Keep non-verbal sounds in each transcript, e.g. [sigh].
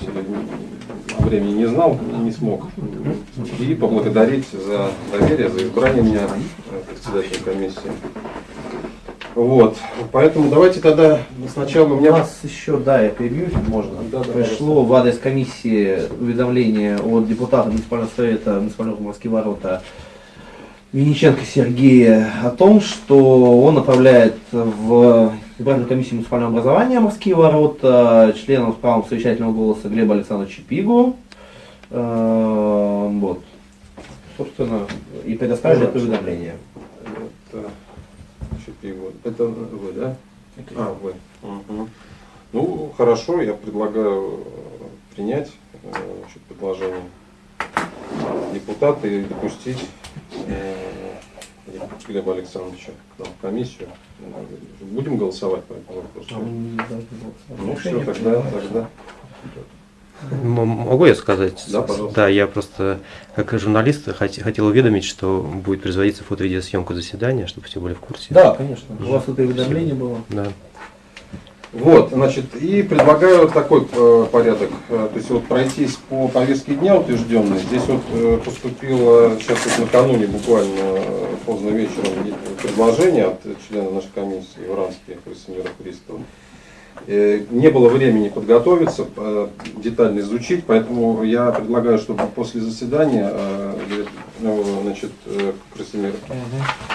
сказать, времени не знал, не смог. И поблагодарить за доверие, за избрание меня председателем комиссии. Вот, поэтому давайте тогда сначала у У меня... нас еще, да, я перебью, можно. Да, да, Пришло в адрес комиссии уведомление от депутата муниципального совета муниципального Морские ворота Винниченко Сергея о том, что он направляет в избирательную комиссию муниципального образования Морские ворота членом с правом совещательного голоса Глеба Александровича Пигу. Э, Вот. Собственно, и предоставили это уведомление. Это, Шипилов. это вы, да? А, вы. Ну, хорошо, я предлагаю э, принять э, значит, предложение депутата и допустить э, Глеба Александровича к нам в комиссию. Будем голосовать по этому вопросу? А. Ну все, тогда, тогда. Могу я сказать? Да, пожалуйста. Да, я просто, как журналист, хот- хотел уведомить, что будет производиться фото-видеосъемка заседания, чтобы все были в курсе. Да, конечно. У вас это уведомление было. Да. Вот, значит, и предлагаю такой э, порядок. Э, То есть вот пройтись по повестке дня утвержденной. Здесь вот э, поступило сейчас вот накануне буквально поздно вечером предложение от члена нашей комиссии Уранских Красимира Христова. Э, Не было времени подготовиться, э, детально изучить, поэтому я предлагаю, чтобы после заседания э, ну, значит, Красимир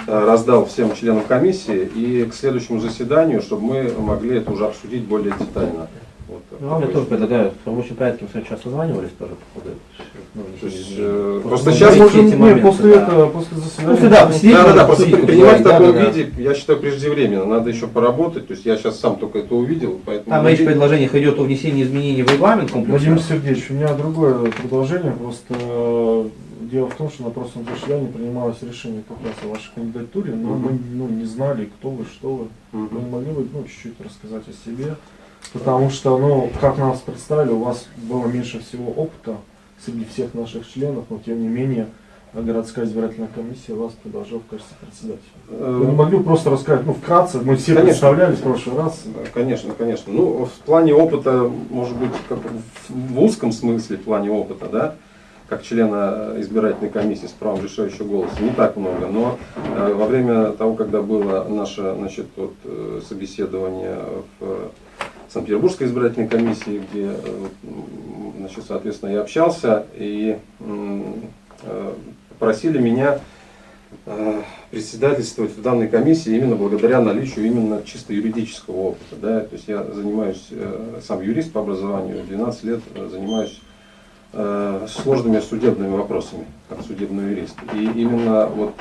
раздал всем членам комиссии и к следующему заседанию, чтобы мы могли это уже обсудить более детально. Вот, Ну, я тоже предлагаю, в рабочем порядке мы сейчас созванивались тоже по ходу. ну, То есть, э, просто сейчас эти можем, моменты, нет, после да. этого, после заседания. После, да, посидеть, Да, да, да, просто обсудить, принимать в да, таком да, да. виде, я считаю, преждевременно. Надо еще поработать. То есть я сейчас сам только это увидел, поэтому. Там речь в предложениях идет о внесении изменений в регламент комплекса. Владимир Сергеевич, у меня другое предложение. Просто э, дело в том, что на прошлом заседании принималось решение как раз о вашей кандидатуре, но мы ну, не знали, кто вы, что вы. Вы Мгм. не могли бы ну, чуть-чуть рассказать о себе? Потому что, ну, как нас представили, у вас было меньше всего опыта среди всех наших членов, но тем не менее городская избирательная комиссия вас предложила в качестве председателя. Вы не Э, могли бы просто рассказать, ну, вкратце, мы все Конечно. представлялись в прошлый раз. Да, Конечно, конечно. Ну, в плане опыта, может быть, как в узком смысле, в плане опыта, да, как члена избирательной комиссии с правом решающего голоса, не так много, но э, во время того, когда было наше значит, вот, э, собеседование в Санкт-Петербургской избирательной комиссии, где, э, значит, соответственно, я общался, и э, попросили меня э, председательствовать в данной комиссии именно благодаря наличию именно чисто юридического опыта. Да? То есть я занимаюсь, сам юрист по образованию, 12 лет занимаюсь сложными судебными вопросами, как судебный юрист. И именно вот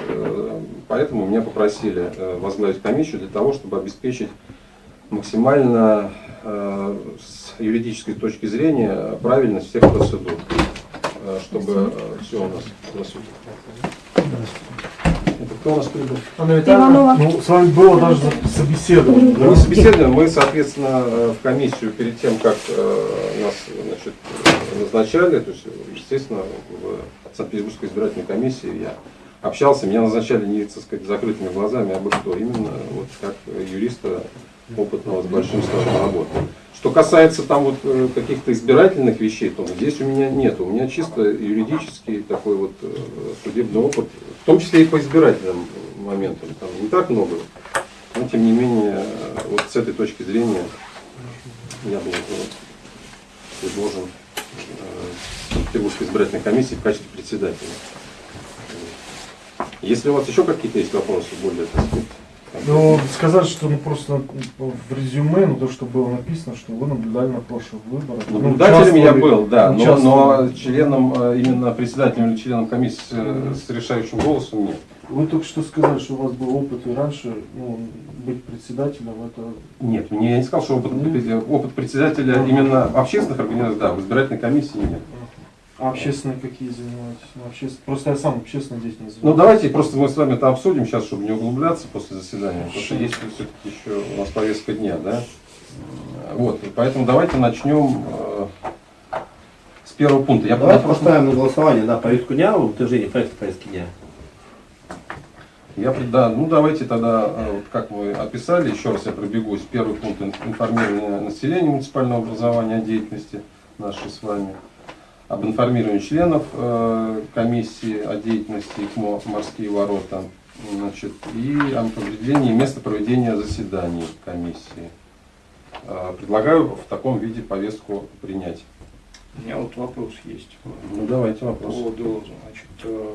поэтому меня попросили возглавить комиссию для того, чтобы обеспечить максимально с юридической точки зрения правильность всех процедур, э, чтобы все у нас Здравствуйте. Это кто у нас прибыл? Анна Иванова. ну, с вами было даже собеседование. Мы да? не собеседуем, мы, соответственно, э, в комиссию перед тем, как э, нас значит, э, назначали, то есть, естественно, в Санкт-Петербургской избирательной комиссии я общался, меня назначали не, так сказать, закрытыми глазами, а бы кто, именно вот как юриста опытного с большим стажем работы. Что касается там вот э, каких-то избирательных вещей, то здесь у меня нет. У меня чисто юридический такой вот э, судебный опыт, в том числе и по избирательным моментам. Там не так много, но тем не менее, вот с этой точки зрения я был э, предложен Санкт-Петербургской избирательной комиссии в качестве председателя. Если у вас еще какие-то есть вопросы, более, так сказать, Ну, сказать, что ну, просто в резюме, ну, то, что было написано, что вы наблюдали на прошлых выборах. ну, Наблюдателем я был, да, но, но членом, э, именно председателем или членом комиссии с, э, с решающим голосом нет. Вы только что сказали, что у вас был опыт и раньше ну, быть председателем, это Нет, мне я не сказал, что опыт, опыт председателя именно общественных организациях, да, в избирательной комиссии нет. А общественные какие занимаетесь? Ну, Просто я сам общественной деятельностью Ну занимаюсь. давайте просто мы с вами это обсудим сейчас, чтобы не углубляться после заседания, потому что есть все-таки еще у нас повестка дня, да. Вот, поэтому давайте начнем э, с первого пункта. Я Давайте на прошлом- поставим на голосование да, повестку дня, утверждение проекта повестки дня. Я, да, ну давайте тогда, э, вот как вы описали, еще раз я пробегусь. Первый пункт ин- информирование населения муниципального образования о деятельности нашей с вами, об информировании членов э, комиссии о деятельности ИКМО «Морские ворота», значит, и об определении места проведения заседаний комиссии. Э, Предлагаю в таком виде повестку принять. У меня вот вопрос есть. Ну, давайте По вопрос. поводу значит, э,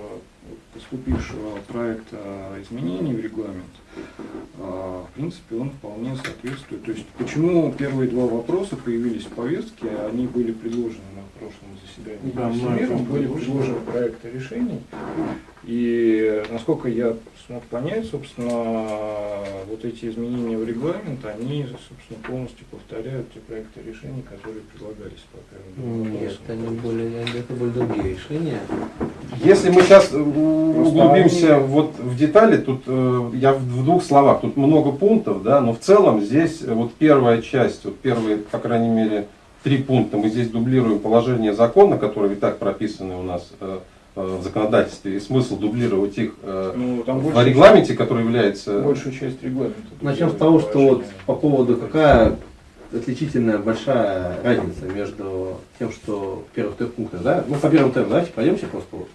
поступившего проекта изменений в регламент, в принципе, он вполне соответствует. То есть, почему первые два вопроса появились в повестке, они были предложены на прошлом заседании Да, это были предложены проекты решений. И, насколько я смог понять, собственно, вот эти изменения в регламент, они, собственно, полностью повторяют те проекты решений, которые предлагались по первым двум Нет, они были, это были другие решения. Если мы сейчас углубимся вот в детали, тут э, я в двух словах, тут много пунктов, да, но в целом здесь вот первая часть, вот первые, по крайней мере, три пункта, мы здесь дублируем положение закона, которые и так прописаны у нас э, в законодательстве, и смысл дублировать их э, Ну, там в регламенте, который является... Большую часть регламента. Начнем с того, что вот по поводу какая отличительная большая разница между тем, что в первых трех пунктах, да? Ну, по первым трем, давайте пройдемся просто вот.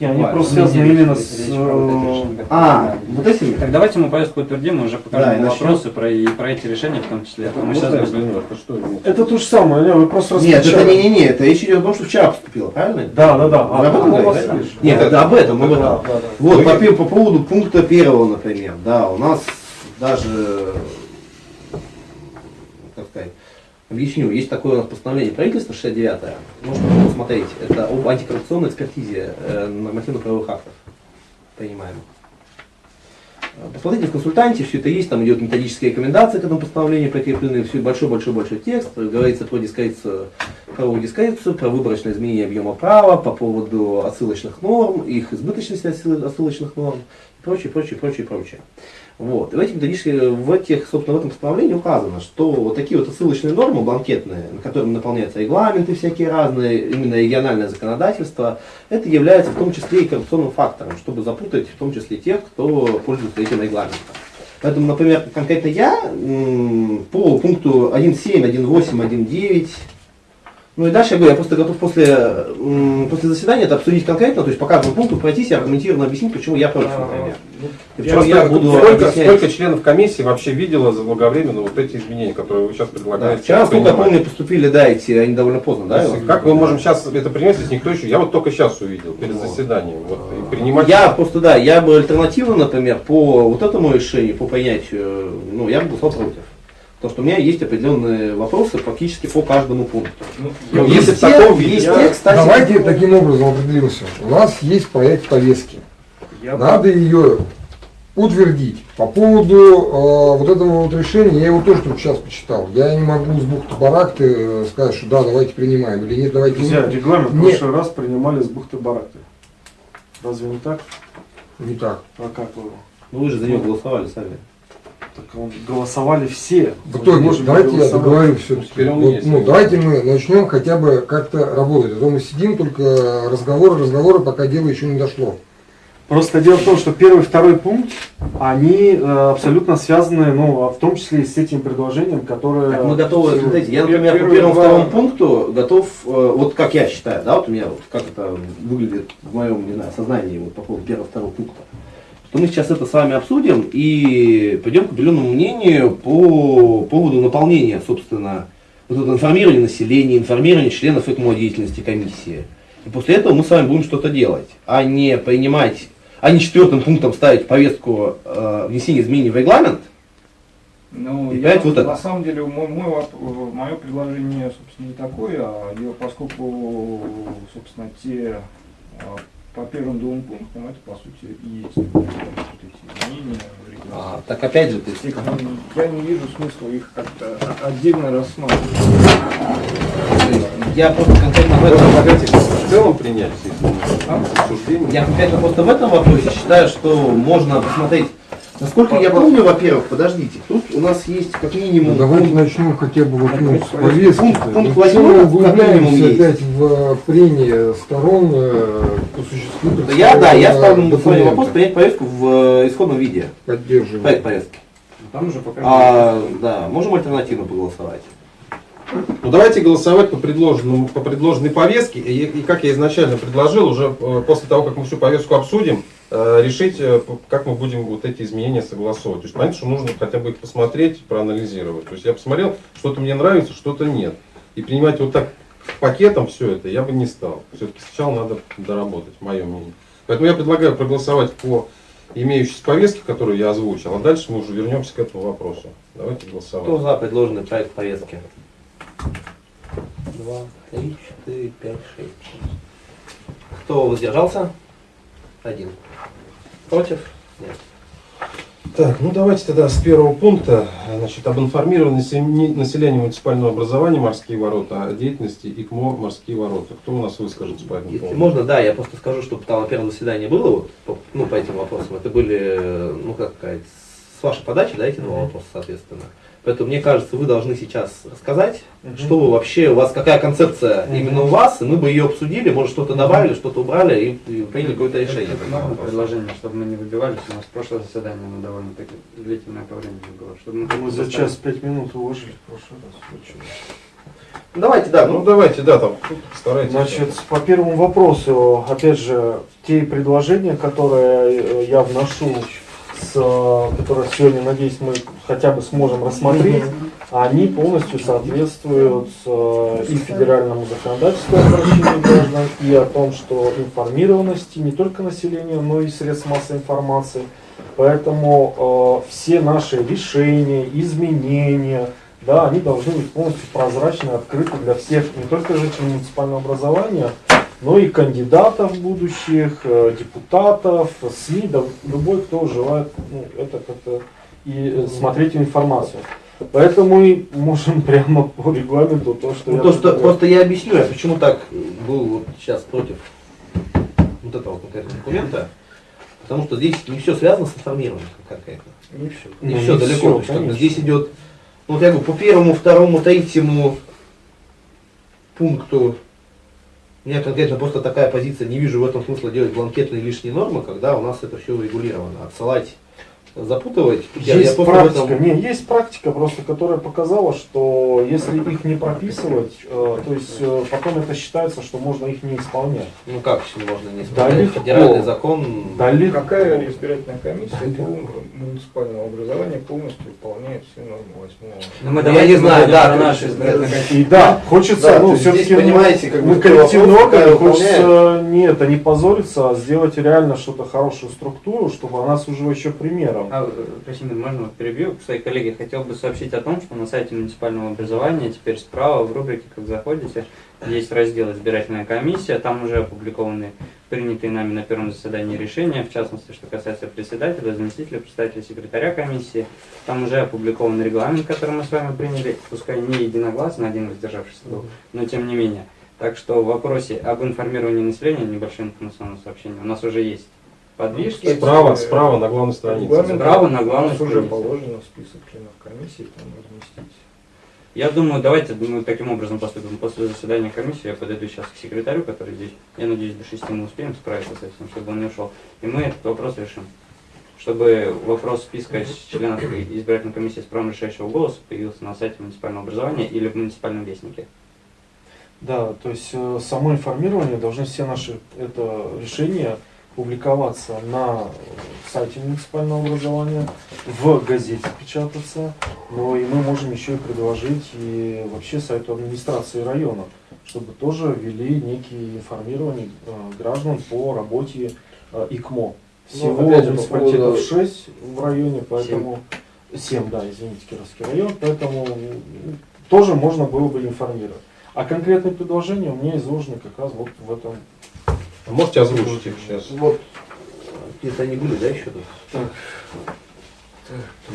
Не, они просто не связаны именно с... вот эти э. А, вот этими? Так давайте мы повестку утвердим, мы уже Да, покажем и начнем. вопросы про, и про эти решения в том числе. Это, Мы сейчас что? Это то же самое, не, вы просто Нет, это не-не-не, это речь идет о том, что вчера поступило, правильно? Да, да, да. Вы об этом ну, вас да? Нет, это об этом, об этом. да, да. Вот, по, поводу пункта первого, например, да, у нас даже, объясню, есть такое у нас постановление правительства 69 можно посмотреть, это об антикоррупционной экспертизе э, нормативно-правовых актов принимаемых. Э, Посмотрите в консультанте, все это есть, там идет методические рекомендации к этому постановлению прикреплены, все большой-большой-большой текст, говорится про дискрецию, правовую дискрецию, про выборочное изменение объема права, по поводу отсылочных норм, их избыточности отсыл- отсылочных норм, и прочее, прочее, прочее, прочее. Вот. В этих в этих, собственно, в этом постановлении указано, что вот такие вот отсылочные нормы бланкетные, на которыми наполняются регламенты всякие разные, именно региональное законодательство, это является в том числе и коррупционным фактором, чтобы запутать в том числе тех, кто пользуется этим регламентом. Поэтому, например, конкретно я по пункту 1.7, 1.8, 1.9, ну и дальше я говорю, я просто готов после, после заседания это обсудить конкретно, то есть по каждому пункту пройтись и аргументированно объяснить, почему я против, например. И почему Просто я буду сколько, объяснять. сколько членов комиссии вообще видело заблаговременно вот эти изменения, которые вы сейчас Да, предлагаете? вчера, сколько я помню, поступили, да, эти, они довольно поздно, да? Есть? Как мы можем сейчас это принять, если никто еще... Я вот только сейчас увидел, перед Вот. заседанием. Вот, и принимать... Я просто, да, я бы альтернативно, например, по вот этому решению, по принятию, ну, я бы голосовал против. Потому что у меня есть определенные вопросы практически по каждому пункту. Ну, есть если в таком виде, есть я- кстати, Давайте таким образом определимся. У нас есть проект повестки. Я Надо ее утвердить. По поводу э, вот этого вот решения, я его тоже только сейчас почитал. Я не могу с бухты барахты э, сказать, что да, давайте принимаем, или нет, давайте Друзья, не, регламент в Не. прошлый раз принимали с бухты-барахты. Разве не так? не так. А как вы? ну, вы же за него голосовали сами. Так он, голосовали все. В итоге, можем давайте я договорю все-таки. Вот, есть. ну, давайте мы начнем хотя бы как-то работать. А то мы сидим только разговоры, разговоры, пока дело еще не дошло. Просто дело в том, что первый и второй пункт, они э, абсолютно связаны, ну, а в том числе и с этим предложением, которое... Так мы готовы, смотрите, я, например, по Первые первому два- второму пункту готов, э, вот как я считаю, да, вот у меня вот как это выглядит в моем, не знаю, сознании вот по поводу первого второго пункта, что мы сейчас это с вами обсудим и пойдем к определенному мнению по поводу наполнения, собственно, вот это информирования населения, информирования членов ЭКМО деятельности комиссии. И после этого мы с вами будем что-то делать, а не принимать, а не четвертым пунктом ставить повестку э, внесения изменений в регламент, Ну, И я, опять вот это. на самом деле, мой, мой, мое предложение, собственно, не такое, а поскольку, собственно, те а, по первым двум пунктам, это, по сути, и есть вот эти изменения. А, так опять же, ты И Я не вижу смысла их как-то отдельно рассматривать. То есть Я просто конкретно в этом, предлагаете в целом принять изменения? Обсуждение? я конкретно просто в этом вопросе считаю, что можно посмотреть. Насколько я помню, во-первых, подождите, тут у нас есть как минимум Ну, давайте пункт- начнем хотя бы вот, ну, с Пункт- повестки. пункт Мы минимум, углубляемся есть. опять в прение сторон э, по существу. Да я, да, я ставлю на свой документа. вопрос принять повестку в э, исходном виде. Поддерживаю. Проект повестки. Там уже пока А, да, можем альтернативно поголосовать. Ну давайте голосовать по, предложенному, по предложенной повестке. И, и как я изначально предложил, уже э, после того, как мы всю повестку обсудим, решить, э, как мы будем вот эти изменения согласовывать. То есть понятно, что нужно хотя бы их посмотреть, проанализировать. То есть я посмотрел, что-то мне нравится, что-то нет. И принимать вот так пакетом все это я бы не стал. Все-таки сначала надо доработать, мое мнение. Поэтому я предлагаю проголосовать по имеющейся повестке, которую я озвучил, а дальше мы уже вернемся к этому вопросу. Давайте голосовать. Кто за предложенный проект повестки? Два, три, четыре, пять, шесть. Кто воздержался? Один. Против? Нет. Так, ну давайте тогда с первого пункта, значит, об информировании насе- населения муниципального образования «Морские ворота» о деятельности ИКМО «Морские ворота». Кто у нас выскажется по этому Если поводу? можно, да, я просто скажу, что там на первом заседании было, вот, по, ну, по этим вопросам, это были, ну, как сказать, с вашей подачи, да, эти два вопроса, соответственно. Поэтому, мне кажется, вы должны сейчас рассказать, что вы вообще, у вас какая концепция именно у вас, и мы бы ее обсудили, может, что-то добавили, что-то убрали и, и приняли какое-то решение. вопросу. предложение, чтобы мы не выбивались. У нас прошлое заседание, оно довольно-таки длительное по времени было. Чтобы мы, Мы за час пять минут уложили в прошлый раз. Чё? Давайте, да, Ну ну, давайте, да, там постарайтесь. Значит, по первому вопросу, опять же, те предложения, которые э, я вношу, которые сегодня, надеюсь, мы хотя бы сможем рассмотреть, они полностью соответствуют э, и федеральному законодательству о обращении граждан, и о том, что информированности не только населения, но и средств массовой информации. Поэтому э, все наши решения, изменения, да, они должны быть полностью прозрачны, открыты для всех, не только жителей муниципального образования, но и кандидатов будущих, э, депутатов, СМИ, да, любой, кто желает ну, это как-то и э, смотреть информацию. Поэтому мы можем [laughs] прямо по регламенту то, что ну, я то, что, предлагаю. просто я объясню, я почему так был вот сейчас против вот этого конкретного документа, потому что здесь не все связано с информированием конкретно. Не все. Не Ну, все не далеко. то есть, здесь идет, ну, вот я говорю, по первому, второму, третьему пункту меня конкретно просто такая позиция, не вижу в этом смысла делать бланкетные лишние нормы, когда у нас это все урегулировано. Отсылать, запутывать. Я- я Есть в практика, этом- не, есть практика просто, которая показала, что если их не прописывать, э, то есть э, потом это считается, что можно их не исполнять. Ну как еще можно не Да исполнять? легко. Федеральный закон. Да легко. Какая избирательная комиссия по муниципального образования полностью выполняет все нормы восьмого? Ну, мы Ну, я не знаю, да, наши избирательные э, комиссии. И да, хочется, Да, ну, все-таки здесь, понимаете, как бы, мы кто коллективный вопрос, орган, какая хочется не это, не позориться, а сделать реально что-то хорошую структуру, чтобы она служила еще примером. А, э, Красимир, можно вот перебью? Свои коллеги хотел бы сообщить о том, что на сайте муниципального образования теперь справа в рубрике, как заходите, есть раздел «Избирательная комиссия», там уже опубликованы принятые нами на первом заседании решения, в частности, что касается председателя, заместителя, председателя, секретаря комиссии. Там уже опубликован регламент, который мы с вами приняли, пускай не единогласно, один воздержавшийся был, но тем не менее. Так что в вопросе об информировании населения, небольшое информационное сообщение, у нас уже есть подвижки. Справа, справа на главной странице. Справа на главной нас уже странице. положено список членов комиссии, там разместить. Я думаю, давайте мы таким образом поступим. После заседания комиссии я подойду сейчас к секретарю, который здесь. Я надеюсь, до шести мы успеем справиться с этим, чтобы он не ушел. И мы этот вопрос решим. Чтобы вопрос списка членов избирательной комиссии с правом решающего голоса появился на сайте муниципального образования или в муниципальном вестнике. Да, то есть э, само информирование должны все наши это решения публиковаться на сайте муниципального образования, в газете печататься, но и мы можем еще и предложить и вообще сайту администрации района, чтобы тоже ввели некие информирования э, граждан по работе э, ИКМО. Всего Ну, же, по муниципалитетов поводу- 6 в районе, поэтому 7, да, извините, Кировский район, поэтому тоже можно было бы информировать. А конкретные предложения у меня изложены как раз вот в этом. А Можете озвучить их сейчас? Вот. Где-то они были, да, еще тут?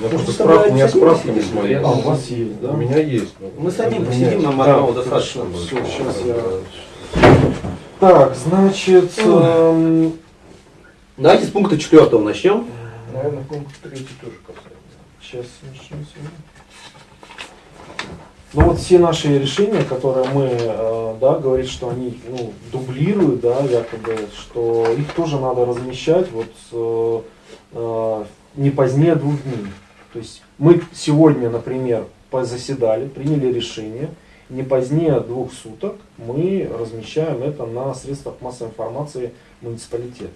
Я просто справку, у меня справка не с моей. А, у вас есть, да? У меня есть. Мы самим посидим, нам Да, одного достаточно всё, щас я- Так, значит, эм, Давайте с пункта четвертого начнем. Наверное, пункт третий тоже касается. сейчас начнем сегодня. Ну вот все наши решения, которые мы, э, да, говорит, что они ну, дублируют, да, якобы, что их тоже надо размещать вот э, э, не позднее двух дней. То есть мы сегодня, например, заседали, приняли решение, не позднее двух суток мы размещаем это на средствах массовой информации муниципалитета.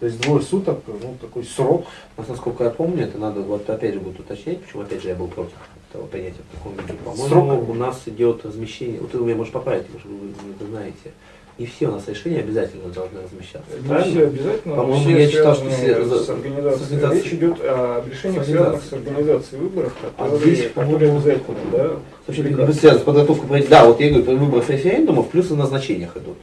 То есть двое суток, ну, такой срок. Насколько я помню, это надо вот опять же будет уточнять, почему опять же я был против этого принятия в таком виде. По-моему, у нас идет размещение, вот вы меня можешь поправить, что вы это знаете. Не все у нас решения обязательно должны размещаться. Не правильно? все обязательно, По-моему, я читал, что все с организацией. с. Речь идет о решениях, связанных с организацией выборов, А которые, здесь, которые обязательно, да? Вообще, связано с подготовкой, да, вот я говорю, выборов референдумов, плюс и назначениях идут.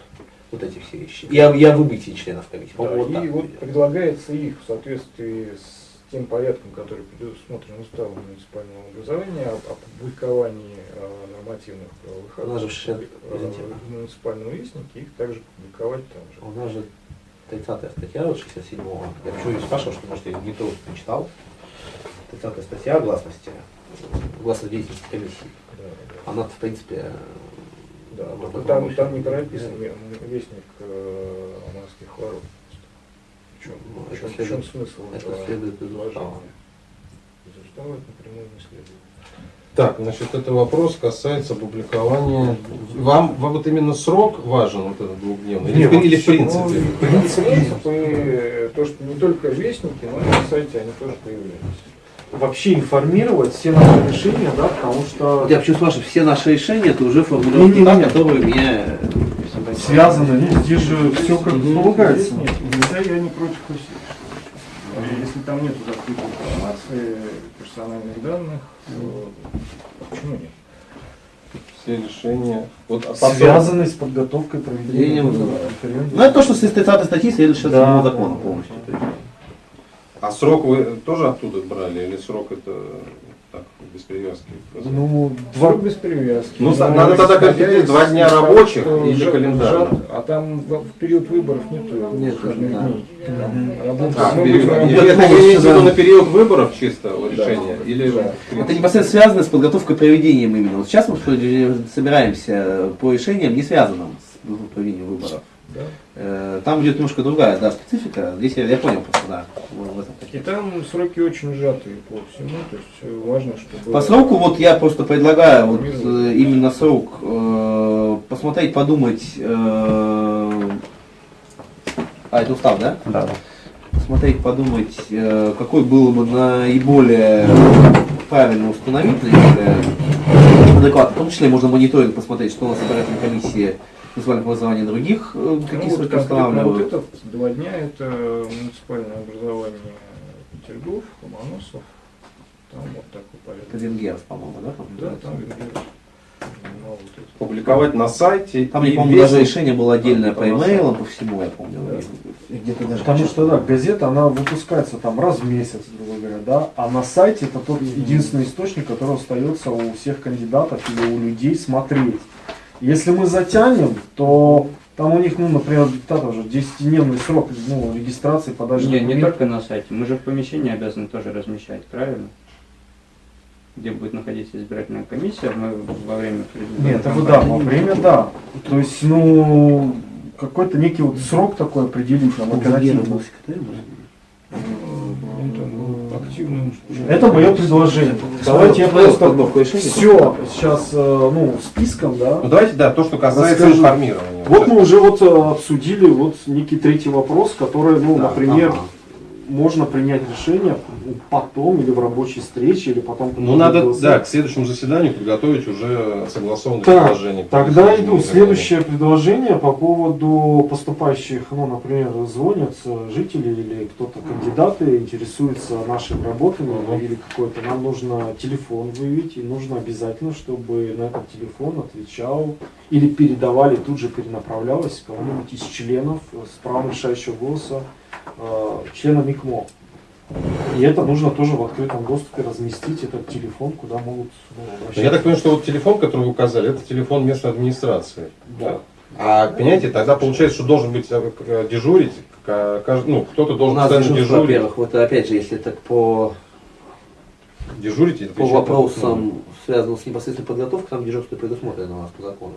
Вот эти все вещи. Я, я выбытие членов комиссии. Да, вот и вот предлагается их в соответствии с тем порядком, который предусмотрен уставом муниципального образования, об опубликовании э, нормативных правовых актов в э, в муниципальном вестнике, их также публиковать там же. У нас же 30 статья вот 67-го. Я почему не спрашивал, что, может, я не то не читал. 30 статья о гласности, о гласности деятельности комиссии. Да, да. Она, в принципе, Да, только этом там, там не прописан вестник э, морских ворот. В чем, Ну, в это чем- в следует- чем смысл это этого следует из устава. Из устава это напрямую не следует. Так, значит, это вопрос касается публикования. Вам, вам вот именно срок важен, вот этот двухдневный? Или, Не, в- или в принципе? Ну, принцип, принцип и то, что не только вестники, но и на сайте они тоже появляются. Вообще информировать все наши решения, да, потому что Я почему спрашиваю, все наши решения это уже формулировки, Не-не-не. та, которые меня связаны, ну, здесь же все как полагается. Нет, нельзя, я не против усилий. Если там нет закрытой информации, персональных данных, то почему нет? Все решения. Вот, а потом- Связаны с подготовкой проведения референдума. Ну это то, что с 30 статьи следует сейчас Да, самого да, закона да. полностью. А срок вы тоже оттуда брали? Или срок это так, без привязки? Ну, два, без привязки. Ну, Но надо тогда из два дня рабочих или сжат, А там в период выборов нету Нет. Там работа- А, ну, период- это на выборов чисто решение? Или Да. Это непосредственно связано с подготовкой проведением именно. Вот сейчас мы вроде собираемся по решениям, не связанным с проведением выборов. Э, Там идет немножко другая да, специфика. Здесь я, я понял просто, да. вот в этом. И там сроки очень сжатые по всему, то есть важно, чтобы... По сроку вот я просто предлагаю вот э, именно срок э, посмотреть, подумать. э, а, это устав, да? Да. Посмотреть, подумать, э, какой было бы наиболее правильно установить, наиболее адекватно. В том числе можно мониторинг посмотреть, что у нас в избирательной комиссии муниципальных образований других, э, Ну, какие вот сроки вот устанавливают. этот два дня это муниципальное образование Петергоф, Ломоносов. Там вот такой Это порядок. Венгеров, по-моему, да? там Да, там Венгеров. Ну, вот это. публиковать на сайте? Там, я помню, даже решение было отдельное по имейлам, по всему, я помню. Да. Где-то даже Потому что, да, газета, она выпускается там раз в месяц, грубо говоря, да, а на сайте это тот единственный источник, который остается у всех кандидатов или у людей смотреть. Если мы затянем, то там у них, ну, например, диктатора уже 10-дневный срок ну, регистрации, подачи Не, не документов. только на сайте. Мы же в помещении обязаны тоже размещать, правильно? Где будет находиться избирательная комиссия, мы во время Нет, это да, во время, да. То есть, ну, какой-то некий вот срок такой определить нам, Ну, Был активным Это мое предложение. Давайте я просто все сейчас, э, ну, списком, да. Ну давайте, да, то, что касается Расскажу. информирования. Вот мы уже вот э, обсудили вот некий третий вопрос, который, ну, Да, например, ага. Можно принять решение потом или в рабочей встрече, или потом. Ну надо, голосовать. да, к следующему заседанию подготовить уже согласованное Так, предложение. по Тогда иду следующее предложение по поводу поступающих, ну, например, звонят жители или кто-то кандидаты интересуются нашими работами Мгм. или какой-то. Нам нужно телефон выявить, и нужно обязательно, чтобы на этот телефон отвечал или передавали, тут же перенаправлялось кому-нибудь из членов э, с правом решающего голоса, члена МИКМО. И это нужно тоже в открытом доступе разместить этот телефон, куда могут ну, обращаться. Я так понимаю, что вот телефон, который вы указали, это телефон местной администрации. Да. А, понимаете, тогда получается, что должен быть э, к- дежурить, ну, кто-то У должен нас постоянно дежурство, дежурить. во-первых, вот опять же, если так по, Дежурить по вопросам, связанным с непосредственной подготовкой, там дежурство предусмотрено у нас по закону.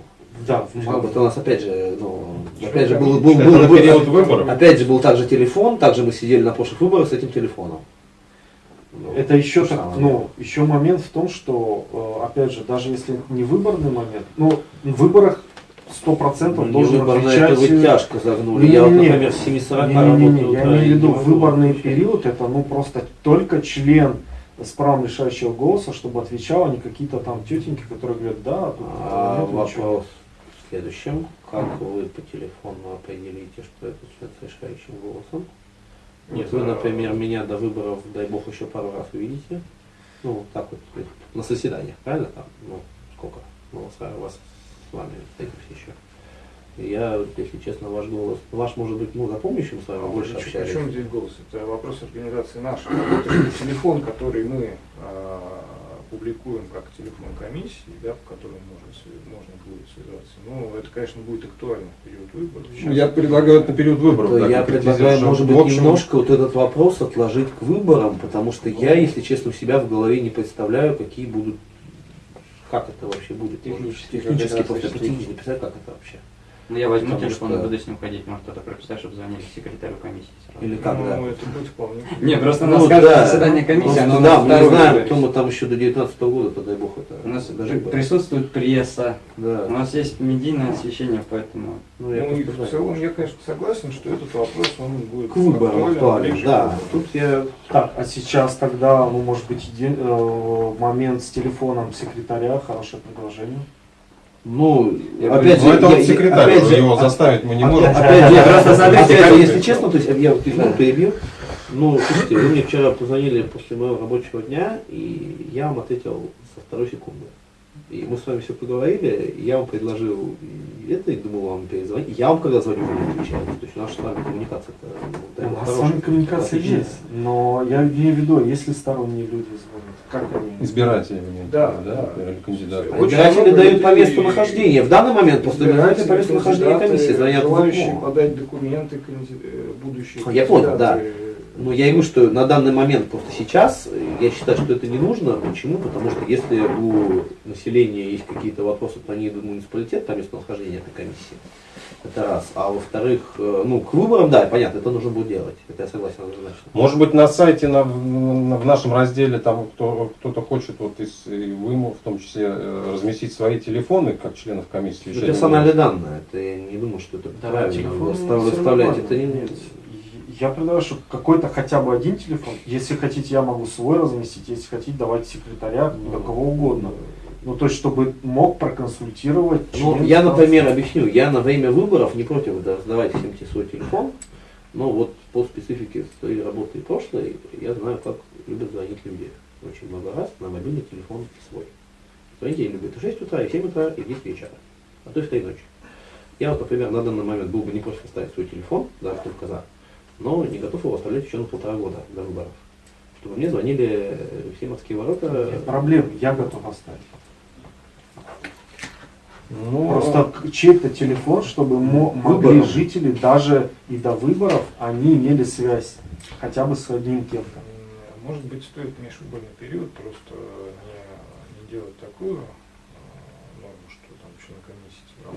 Да, бы это у нас опять же, ну, опять же, был, был, был- был- период выборов. опять же был также телефон, также мы сидели на прошлых выборах с этим телефоном. Ну, Это еще так, ну, еще момент в том, что, э, опять же, даже если не выборный момент, ну, в выборах сто процентов Ну, должен выборное отвечать... это вы э, тяжко загнули. Я вот, например, с 7.40 Не-не-не, работаю. я утра, имею в виду не выборный период, это ну просто только член с правом решающего голоса, чтобы отвечал, а не какие-то там тетеньки, которые говорят, да, тут А нет ничего». вопрос в следующем. Как вы по телефону определите, что это человек с решающим голосом? Нет, вы, а- например, меня до выборов, дай бог, еще пару раз увидите. Ну, вот так вот, есть на заседаниях, правильно там? Ну, сколько? Ну, у вас с вами встретимся еще. Я, если честно, ваш голос, ваш может быть, ну, запомнящим с вами больше Причем- общались. Причем здесь голос? Это вопрос организации нашей. Этот телефон, который мы а, публикуем как телефон комиссии, да, по которому можно, можно будет связаться. Ну, это, конечно, будет актуально в период выборов. Сейчас Я предлагаю это на период выборов. Да, я предлагаю, что может в быть, общем- немножко вот этот вопрос отложить к выборам, потому что я, если честно, у себя в голове не представляю, какие будут, как это вообще будет. Технически, технически просто не представляю, как это вообще. Ну, я возьму Потому телефон что- и буду с ним ходить, может кто-то прописать, чтобы звонили секретарю комиссии. сразу. Или как, да. Ну, это будет вполне. Не, просто у Ну, нас каждое да. заседание комиссии, Просто, оно да, мы не знаем, кто мы там еще до 19 года, то дай бог это. У нас даже присутствует пресса, у Да. нас есть медийное освещение, поэтому... Ну, я Ну, и в целом я, конечно, согласен, что этот вопрос, он будет К выборам актуален да. Тут я Так, а сейчас тогда, ну, может быть, э, момент с телефоном секретаря, хорошее предложение. Ну, Я опять Ну, же, это я- вот секретарь, опять же, его а- заставить мы не можем. Опять же, смотрите, если честно, то есть я вот извините, перебью. Ну, слушайте, вы мне вчера позвонили после моего рабочего дня, и я вам ответил со второй секунды. И мы с вами все поговорили, я вам предложил это, и думал вам перезвонить. Я вам когда звоню, вы не отвечаете. То есть наша с вами коммуникация-то ну, У нас с хорошая. вами коммуникация Отличная. есть, но я имею в виду, если сторонние люди звонят, как они? Избиратели, мне, Да, да, да. или кандидаты. Избиратели дают по людей месту и- нахождения. В данный момент просто избиратели по месту Избиратели, нахождения комиссии звонят желающие подать документы э, будущие Я понял, кандидаты. Ну, я и говорю, что на данный момент, просто сейчас, я считаю, что это не нужно. Почему? Потому что если у населения есть какие-то вопросы, то они идут в муниципалитет по месту нахождения этой комиссии. Это раз. А во-вторых, э, ну, к выборам, да, понятно, это нужно будет делать. Это я согласен однозначно. Может быть, на сайте, на, на- в нашем разделе, там кто, кто-то хочет, вот из, и вы, в том числе, э, разместить свои телефоны, как членов комиссии. Это Решение персональные данные. Это я не думаю, что это Да, правильно. телефон Выставлять это не Я предлагаю, чтобы какой-то хотя бы один телефон, если хотите, я могу свой разместить, если хотите, давайте секретаря, Ну, да кого угодно. Ну, то есть, чтобы мог проконсультировать. Ну, я, например, объясню, я на время выборов не против да, сдавать всем те свой телефон, но вот по специфике своей работы прошлой, я знаю, как любят звонить люди. Очень много раз на мобильный телефон свой. Звонить я любят и в 6 утра, и в 7 утра, и в 10 вечера, а то и в 3 ночи. Я вот, например, на данный момент был бы не против оставить свой телефон, да, только за, но не готов его оставлять еще на полтора года до выборов. Чтобы мне звонили все морские ворота. Нет проблем, я готов оставить. Ну, Просто к- чей-то телефон, чтобы мо- могли жители даже и до выборов, они имели связь хотя бы с одним кем-то. Может быть, стоит межвыборный период просто не, не делать такую э, норму, что там член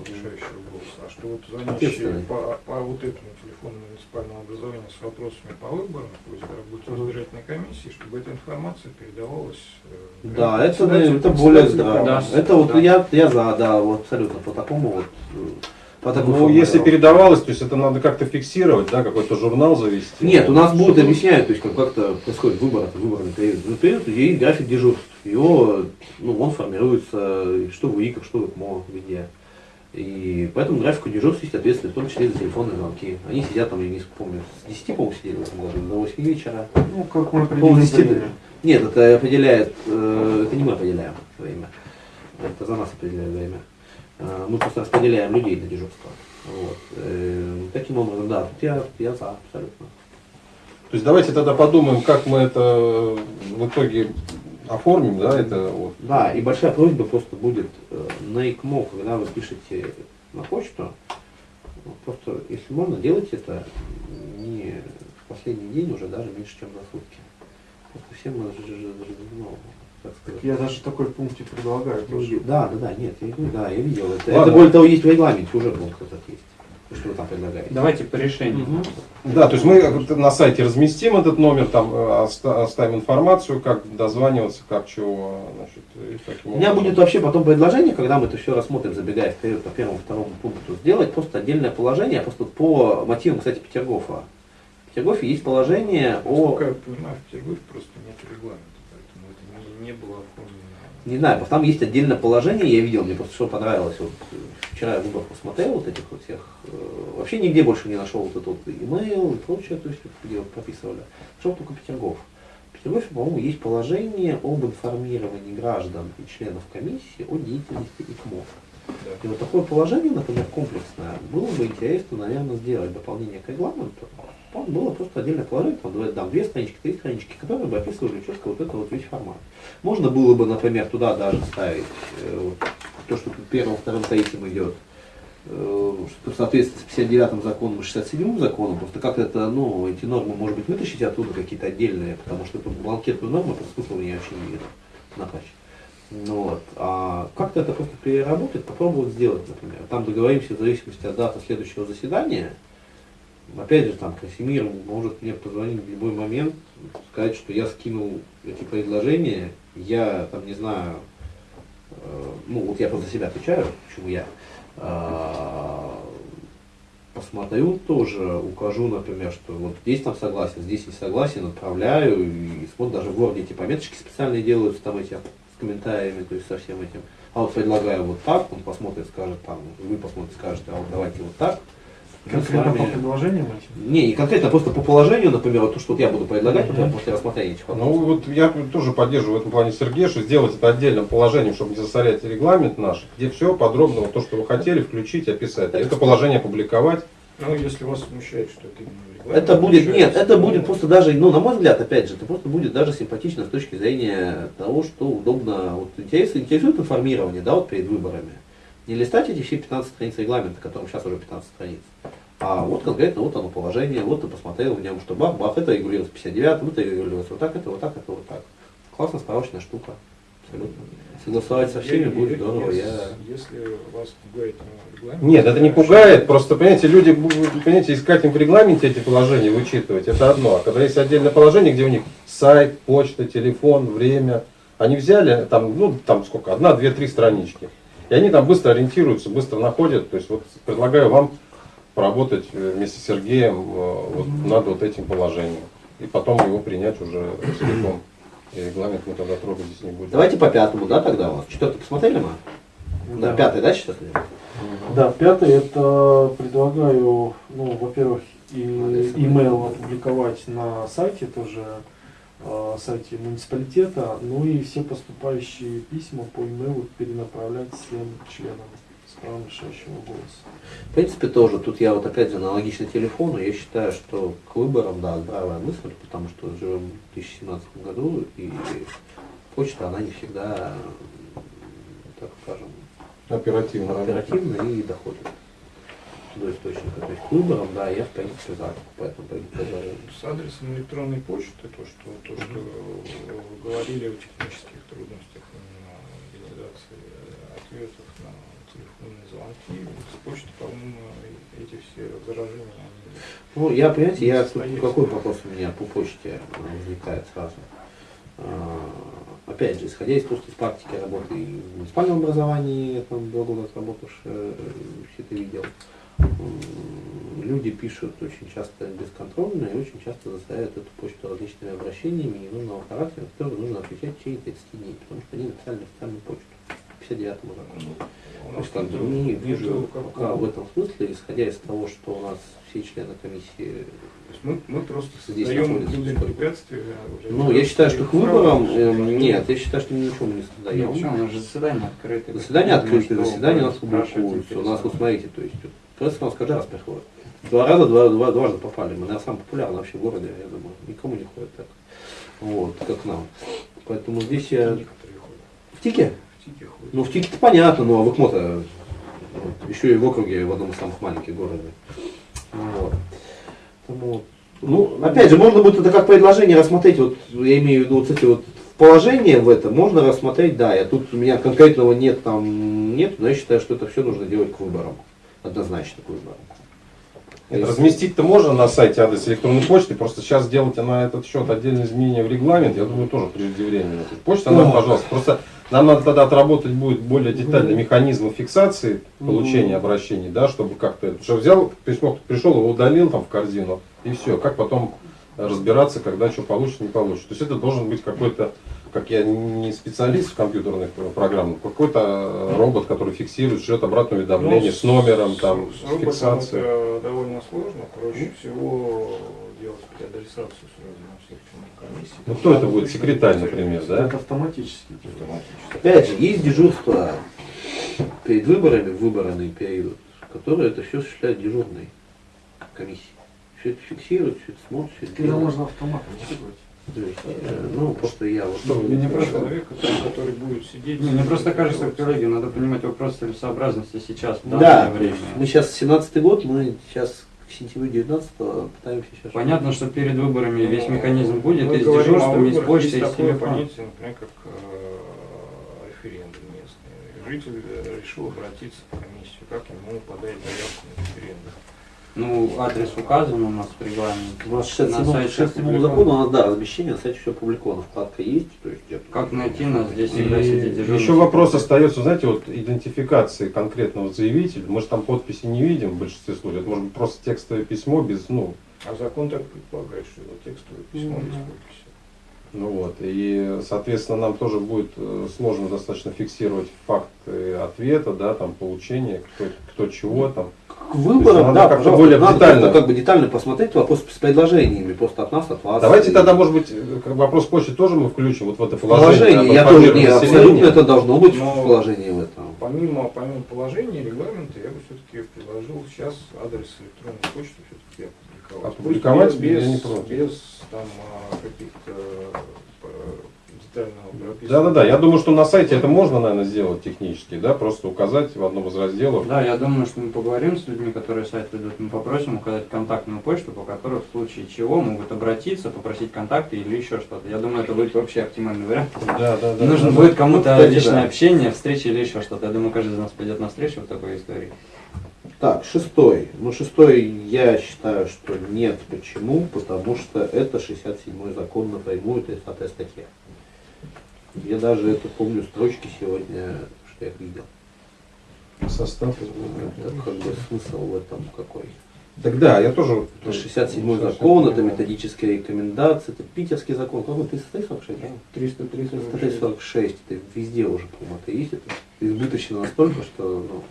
решающего голоса, а что вот звонящие по, по вот этому телефону муниципального образования с вопросами по выборам, пусть работе избирательной комиссии, чтобы эта информация передавалась э, Да, это, это более здраво. комиссии. Это вот Да. я, я за, да, вот абсолютно по такому вот. э, По ну, если передавалось, то есть это надо как-то фиксировать, да, какой-то журнал завести. Нет, у нас будут Чтобы- объяснять, то есть как как-то происходит выбор, это выборный период. Ну, период, есть график дежурств. Его, ну, он формируется, что в УИКах, что в ИКМО, везде. И по этому графику дежурств есть ответственность, в том числе и за телефонные звонки. Они сидят там, я не помню, с 10, по-моему, сидели в этом году, до 8 вечера. Ну, как мы время. Нет, это определяет, э, это не мы определяем время. Это за нас определяет время. Э, мы просто распределяем людей на дежурство. Вот. Э, таким образом, да, тут я, я за абсолютно. То есть давайте тогда подумаем, как мы это в итоге оформим, да, это вот. Да, и большая просьба просто будет э, на ИКМО, когда вы пишете на почту, ну, просто, если можно, делайте это не в последний день, уже даже меньше, чем за сутки. Просто всем, мы ну, так сказать, Я даже такой пунктик предлагаю. тоже. Люди- Да, да, да, нет, я, да, я видел это. Ладно. Это более того есть в регламенте, уже пункт этот есть. Что вы там предлагаете? Давайте по решению. Мгм. Да, то есть мы на сайте разместим этот номер, там э, оста- оставим информацию, как дозваниваться, как чего, значит, У меня будет вообще потом предложение, когда мы это все рассмотрим, забегая вперед по первому, второму пункту, сделать просто отдельное положение, просто по мотивам, кстати, Петергофа. В Петергофе есть положение о... Насколько я понимаю, в Петербурге просто нет регламента, поэтому это не, не было оформлено. Не знаю, там есть отдельное положение, я видел, мне просто что понравилось. Вот, э, вчера я выбор посмотрел вот этих вот всех. э, Вообще нигде больше не нашел вот этот вот email и прочее, то есть где вот прописывали. Нашел только Петергоф. В по-моему, есть положение об информировании граждан и членов комиссии о деятельности ИКМО. И вот такое положение, например, комплексное, было бы интересно, наверное, сделать дополнение к регламенту. Там было просто отдельное положение, там, там две странички, три странички, которые бы описывали четко вот это вот весь формат. Можно было бы, например, туда даже ставить э, вот, то, что тут первым, вторым, третьим идет, э, что в соответствии с 59 законом и 67 законом, просто как это, ну, эти нормы, может быть, вытащить оттуда какие-то отдельные, потому что тут бланкетную норму просто смысла у меня вообще не видно на патче. Ну вот. А как-то это просто переработать, попробовать сделать, например. Там договоримся в зависимости от даты следующего заседания. Опять же, там Красимир может мне позвонить в любой момент, сказать, что я скинул эти предложения, я там не знаю, э, ну вот я просто себя отвечаю, почему я. А, посмотрю тоже, укажу, например, что вот здесь там согласен, здесь не согласен, отправляю, и смотрю, даже в Word эти пометочки специальные делаются, там эти с комментариями, то есть со всем этим. А вот предлагаю вот так, он посмотрит, скажет там, вы посмотрите, скажете, а вот давайте вот так. Конкретно по предложениям этим? Не, не конкретно, просто по положению, например, вот то, что вот я буду предлагать, например, после рассмотрения этих Ну вопросов. вот я тоже поддерживаю в этом плане Сергея, что сделать это отдельным положением, чтобы не засорять регламент наш, где все подробно, вот то, что вы хотели, включить, описать. Это положение опубликовать. Ну, если вас смущает, что это именно регламент, Это будет, нет, это ну, будет просто даже, ну, на мой взгляд, опять же, это просто будет даже симпатично с точки зрения того, что удобно, вот интересует, интересует информирование, да, вот перед выборами. Не листать эти все 15 страниц регламента, которым сейчас уже 15 страниц. А вот конкретно вот оно положение, вот ты посмотрел в нем, что бах, бах, это регулируется 59, это регулируется вот так, это вот так, это вот так. Классная справочная штука. Абсолютно. Согласовать со всеми я- будет я- здорово. если- Я... Если вас пугает регламент... Нет, это не пугает, просто, понимаете, люди, будут, понимаете, искать им в регламенте эти положения, вычитывать, это одно. А когда есть отдельное положение, где у них сайт, почта, телефон, время, они взяли, там, ну, там сколько, одна, две, три странички. И они там быстро ориентируются, быстро находят. То есть вот предлагаю вам поработать э, вместе с Сергеем э, вот над вот этим положением. И потом его принять уже целиком. И регламент мы тогда трогать здесь не будем. Давайте по пятому, да, тогда у вас. Четвертый посмотрели мы? Да, пятый, да, сейчас? Да, пятое, это предлагаю, ну, во-первых, и email опубликовать на сайте тоже, э, сайте муниципалитета, ну и все поступающие письма по имейлу перенаправлять всем членам с правом решающего голоса. В принципе, тоже. Тут я вот опять же аналогично телефону. Я считаю, что к выборам, да, здравая мысль, потому что живем в 2017 году, и почта, она не всегда, так скажем, Оперативно. работать. оперативна и доходит до источника. То есть к выборам, да, я в принципе за, поэтому предложение. С адресом электронной почты, то, что, то, что вы говорили о технических трудностях на реализации ответов звонки, с почты, по-моему, эти все возражения, они Ну, я, понимаете, я тут Состоится. какой вопрос у меня по почте возникает сразу. А, Опять же, исходя из просто из практики работы и в муниципальном образовании, я там два года отработавший, э, все это видел. Люди пишут очень часто бесконтрольно и очень часто заставляют эту почту различными обращениями ненужного характера, которые нужно отвечать в течение 30 дней, потому что они написали на официальную почту. 59 закону. у То есть, как бы, тут не нету вижу пока в этом смысле, исходя из того, что у нас все члены комиссии То есть мы, мы просто Здесь создаем людям препятствия. Ну, я считаю, что к выборам, эм, нет, я считаю, что мы ничего не Нет, создаем. почему? У нас же заседание открытое. Открыты, что заседания у нас публикуются. У нас, вот смотрите, то есть, пресса у нас каждый раз приходит. Два раза, два, два, дважды попали. Мы, наверное, самые популярные вообще в городе, я думаю. Никому не ходит так. Вот, как нам. Поэтому здесь я... В ТИКе? ТИКе ходят. Ну, в ТИКе-то понятно, но а в ИКМО-то вот, еще и в округе, в одном из самых маленьких городов. Вот. Поэтому, ну, опять же, можно будет это как предложение рассмотреть, вот я имею в виду вот эти вот положения в этом, можно рассмотреть, да, я тут у меня конкретного нет, там нет, но я считаю, что это все нужно делать к выборам, однозначно к выборам. Это разместить-то можно на сайте адрес электронной почты, просто сейчас сделать на этот счет отдельные изменения в регламент, я думаю, тоже преждевременно. Почта нам, пожалуйста, просто нам надо тогда отработать будет более детально механизмы фиксации получения обращений, да, чтобы как-то, что взял письмо, пришел, его удалил там в корзину, и все, как потом разбираться, когда что получится, не получится. То есть это должен быть какой-то, как я не специалист в компьютерных программах, какой-то э, робот, который фиксирует, шлет обратное уведомление с номером, там, с с фиксацией. это довольно сложно. Проще всего делать переадресацию сразу на всех членов комиссии. Ну кто это будет? Секретарь, например, да? Это автоматически. Автоматически. Опять же, есть дежурство перед выборами, в выборный период, которое это все осуществляет дежурный комиссии. Все это фиксирует, все это смотрит, все это можно автоматом есть, э, ну, просто я вот... Что вы Не видите? просто человек, который, будет сидеть. Не, мне просто кажется, коллеги, надо понимать вопрос целесообразности сейчас, в Да, данное то время. мы сейчас 17 год, мы сейчас к сентябрю 19 пытаемся сейчас... Понятно, что перед выборами весь механизм будет, Мы и с дежурством, и с почтой, и есть с такое телефоном. понятие, например, как э, референдум местный. Житель э, решил обратиться в комиссию, как ему подать заявку на референдум. Ну, адрес указан у нас в регламенте. У нас На 67 сайте 67 опубликован. закону, у нас, да, размещение на сайте все опубликовано, вкладка есть, то есть где-то- Как найти нас? Здесь И всегда сидит дежурный. еще вопрос остается, знаете, вот идентификации конкретного заявителя. Мы же там подписи не видим в большинстве случаев. Это может быть просто текстовое письмо без, ну, А закон так предполагает, что его текстовое письмо Мгм. без подписи. Ну вот. И, соответственно, нам тоже будет э, сложно достаточно фиксировать факты ответа, да, там, получения, кто, кто чего там. К выборам, да, как-то пожалуйста, более надо детально. как бы детально посмотреть вопрос с предложениями, просто от нас, от вас. Давайте И- тогда, может быть, э, как вопрос почты тоже мы включим вот в это положение, положение. я тоже, не, информировании абсолютно это должно быть Но- в положении в этом. Помимо, помимо положения регламента, я бы все-таки предложил сейчас адрес электронной почты все-таки опубликовать. Опубликовать без, я не без, без там а, каких-то э, детального прописывания. Да-да-да, я думаю, что на сайте это можно, наверное, сделать технически, да, просто указать в одном из разделов. Да, я думаю, что мы поговорим с людьми, которые сайт ведут, мы попросим указать контактную почту, по которой в случае чего могут обратиться, попросить контакты или еще что-то. Я думаю, это будет вообще оптимальный вариант. Да, да, да. Нужно да. будет кому-то Ну, личное да. общение, встреча или еще что-то. Я думаю, каждый из нас пойдет на встречу в такой истории. Так, шестой. Ну, шестой я считаю, что нет. Почему? Потому что это 67-й закон напрямую, 30 статья. Я даже это помню строчки сегодня, что я видел. Состав. Это как бы смысл в этом какой. Тогда я тоже. Это 67 закон, это методические рекомендации, это питерский закон. Какой 346, да? 336. 346, это везде уже, по-моему, это есть. Это избыточно настолько, что ну,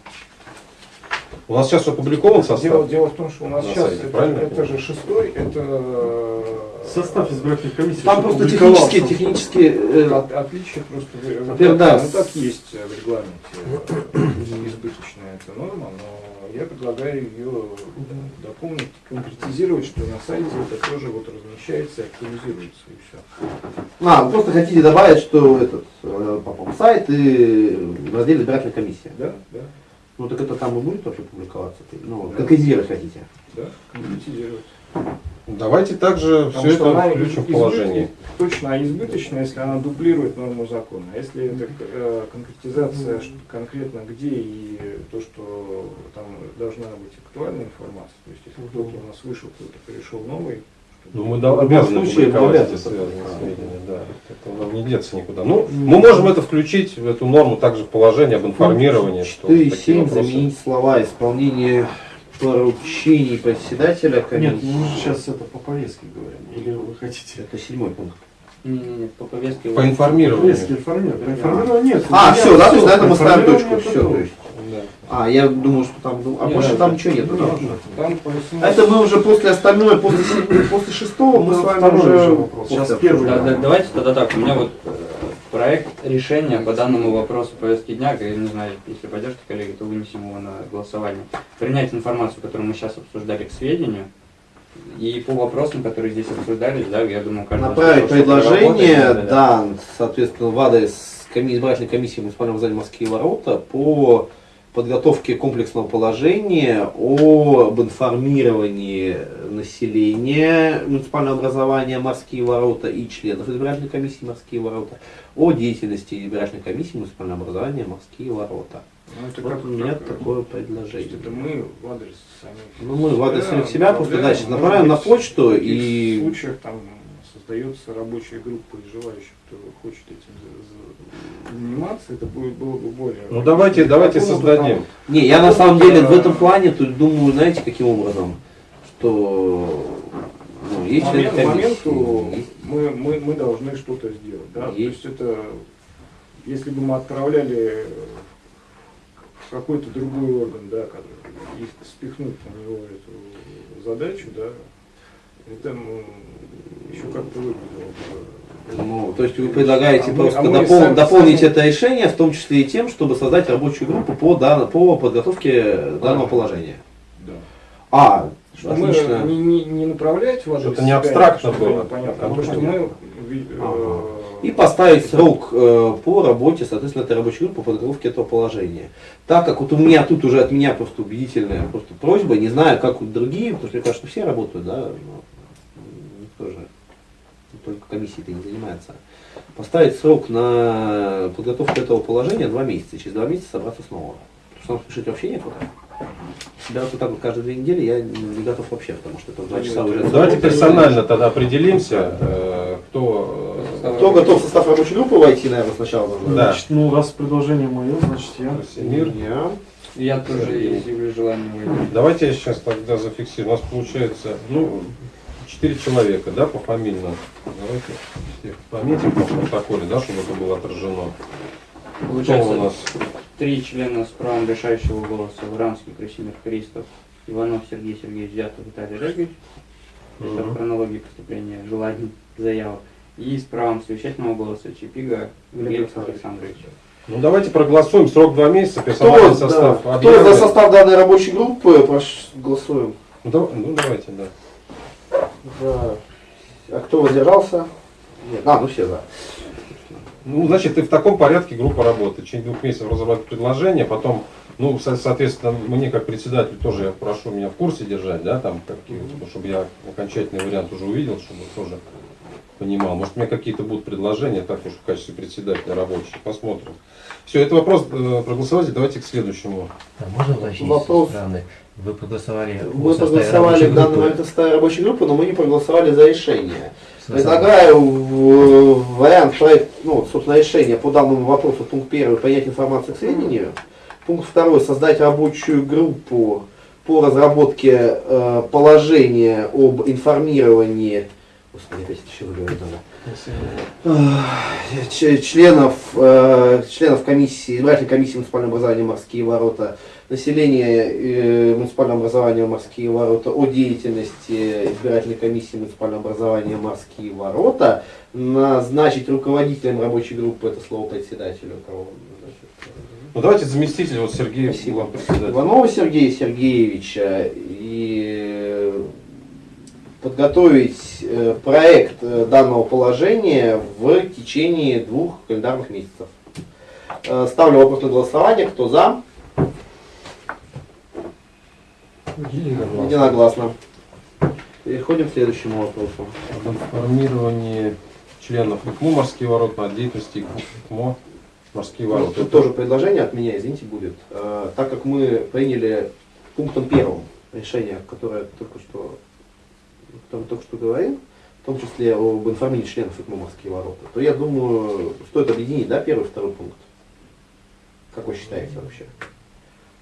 У нас сейчас опубликован Дело, состав. дело в том, что у нас На сейчас сайте, это, правильно? это же шестой, это э, Состав избирательной комиссии. Там просто технические, технические э, От- отличие просто вот Во-первых, так, да. ну, так есть в регламенте э, избыточная эта норма, но я предлагаю ее дополнить, конкретизировать, что на сайте это тоже вот размещается и актуализируется и все. А, вы просто хотите добавить, что этот э, попал сайт и в разделе избирательная комиссия. Да, да, Ну так это там и будет вообще публиковаться? Ну, Да. конкретизировать хотите. да, конкретизировать. Давайте также Потому все это включим в положение. Точно, а избыточная, если она дублирует норму закона. А если это э, конкретизация что конкретно где и то, что там должна быть актуальная информация, то есть если кто-то у нас вышел, кто-то пришел новый, Ну, мы В да, обязаны случае, мы публиковать эти связанные сведения, да. Это нам не деться никуда. Ну, мы можем это включить в эту норму также в положение об информировании, что 4 такие 7 вопросы. заменить слова исполнение поручений председателя Нет, комиссии. мы же сейчас это по повестке говорим. Или вы хотите? Это седьмой пункт. Не-не-не, по повестке... По информированию. Повестки информировать. По информированию нет. А, все, да, то есть на этом мы ставим точку. Все, то есть. Да. А, я думал, что там, ну, а Нет, больше это- там ничего нет. Нет, да? там по 18 А Это мы уже после остальное, после, после шестого мы Ну, с вами уже вопрос. Сейчас первый. Да, да, давайте тогда так, у меня вот э, проект решения по данному вопросу повестки дня, я не знаю, если поддержите, коллеги, то вынесем его на голосование. Принять информацию, которую мы сейчас обсуждали, к сведению. И по вопросам, которые здесь обсуждались, да, я думаю, каждый Направить предложение, работает, да, соответственно, в адрес коми- избирательной комиссии муниципального здания Москвы ворота по подготовке комплексного положения об информировании населения муниципального образования Морские ворота и членов избирательной комиссии Морские ворота о деятельности избирательной комиссии муниципального образования Морские ворота. Ну, это Вот как- у меня как, такое предложение. это мы в адрес самих. Ну, мы в адрес самих себя просто дальше направим на почту в и- случаях там создается рабочая группа из желающих, кто хочет этим за- за- заниматься, это будет, было бы более... Ну давайте, давайте создадим. Не, я на самом деле в этом плане тут думаю, знаете, каким образом, что ну, есть момент- комиссии, моменту есть- мы, мы, мы должны что-то сделать. Да? То Есть. есть это, если бы мы отправляли в какой-то другой орган, да, который, и спихнуть на него эту задачу, да, это ну, еще как-то выглядело. Ну, то есть вы предлагаете А мы- просто а мы допол- сами- дополнить сами- это решение, в том числе и тем, чтобы создать рабочую группу по, дан- по подготовке данного положения. Да. А, Что мы отлично. не, не, не направлять в адрес это не себя, абстрактно чтобы было, Понятно, а что мы э, Ага. И поставить срок э, по работе, соответственно, этой рабочей группы по подготовке этого положения. Так как вот у меня тут уже от меня просто убедительная просто просьба, не знаю, как вот другие, потому что мне кажется, что все работают, да, но никто же только комиссией-то не занимается. Поставить срок на подготовку этого положения два месяца, через два месяца собраться снова. Потому что нам спешить вообще некуда. Себя вот так вот каждые две недели я не готов вообще, потому что это два часа уже. Ну, Давайте персонально тогда определимся, э, кто... э, Кто готов в состав рабочей группы войти, наверное, сначала нужно? Да. Значит, ну раз предложение мое, значит я. Мир. Я. Я тоже изъявлю желание. Давайте я сейчас тогда зафиксирую. У нас получается, ну, четыре человека, да, пофамильно. Давайте всех пометим по протоколе, да, чтобы это было отражено. Кто у Получается, нас? три члена с правом решающего голоса. Вранский, Красимир, Христов, Иванов Сергей Сергеевич, Дятов Виталий Олегович. Это в Мгм. хронологии поступления желаний, заявок. И с правом совещательного голоса Чипига Глеб Александрович. Ну давайте проголосуем. Срок два месяца, персональный Кто, состав. да, кто за состав данной рабочей группы, прошу, голосуем. Ну, дав- ну, давайте, да. За. А кто воздержался? Нет, а, ну все за. Ну, значит, и в таком порядке группа работает. Течение двух месяцев разработать предложение, потом, ну, со- соответственно, мне как председатель тоже я прошу меня в курсе держать, да, там, какие, чтобы я окончательный вариант уже увидел, чтобы тоже понимал. Может, у меня какие-то будут предложения, так уж в качестве председателя рабочие. Посмотрим. Все, это вопрос э, проголосовать. Давайте к следующему. А можно уточнить Вопрос. со стороны? Вы проголосовали Мы проголосовали в данный момент составе рабочей группы, но мы не проголосовали за решение. Предлагаю вариант проект, ну, собственно, решения по данному вопросу, пункт первый, принять информацию к сведению. Пункт второй, создать рабочую группу по разработке э, положения об информировании Господи, опять еще выговорить надо. Ч- членов, э, членов комиссии, избирательной комиссии муниципального образования «Морские ворота», населения э, муниципального образования «Морские ворота» о деятельности избирательной комиссии муниципального образования «Морские ворота», назначить руководителем рабочей группы, это слово председателю, кого? Ну, давайте заместитель, вот Сергей Спасибо. Иванова Сергея Сергеевича и подготовить э, проект э, данного положения в течение двух календарных месяцев. Э, Ставлю вопрос на голосование. Кто за? Единогласно. Переходим к следующему вопросу. Об информировании членов ИКМО «Морские ворота» о деятельности ИКМО «Морские ворота». Тут тоже предложение от меня, извините, будет. Так как мы приняли пунктом первым решение, которое только что, которое только что говорил, в том числе об информировании членов ИКМО «Морские ворота», то я думаю, стоит объединить, да, первый и второй пункт. Как вы считаете вообще?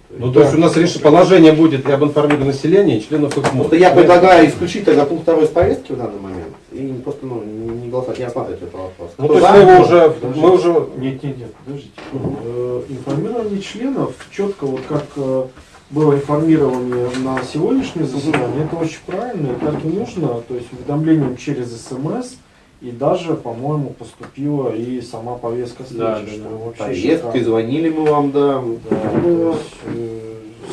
Ну, то есть у нас решение, положение будет и об информировании населения, и членов ИКМО. Просто я предлагаю исключить тогда пункт второй из повестки в данный момент и просто ну, не голосовать, не рассматривать этот вопрос. Ну, Кто то есть мы его уже, Подождите. мы уже Нет, нет, нет, подождите. Э, Информирование членов, четко вот как э, было информирование на сегодняшнее заседание, это очень правильно, и так и нужно, то есть уведомлением через СМС, и даже, по-моему, поступила и сама повестка встречи, Да, да, да. Повестки, шикарно. звонили мы вам, да. Да, то есть, э,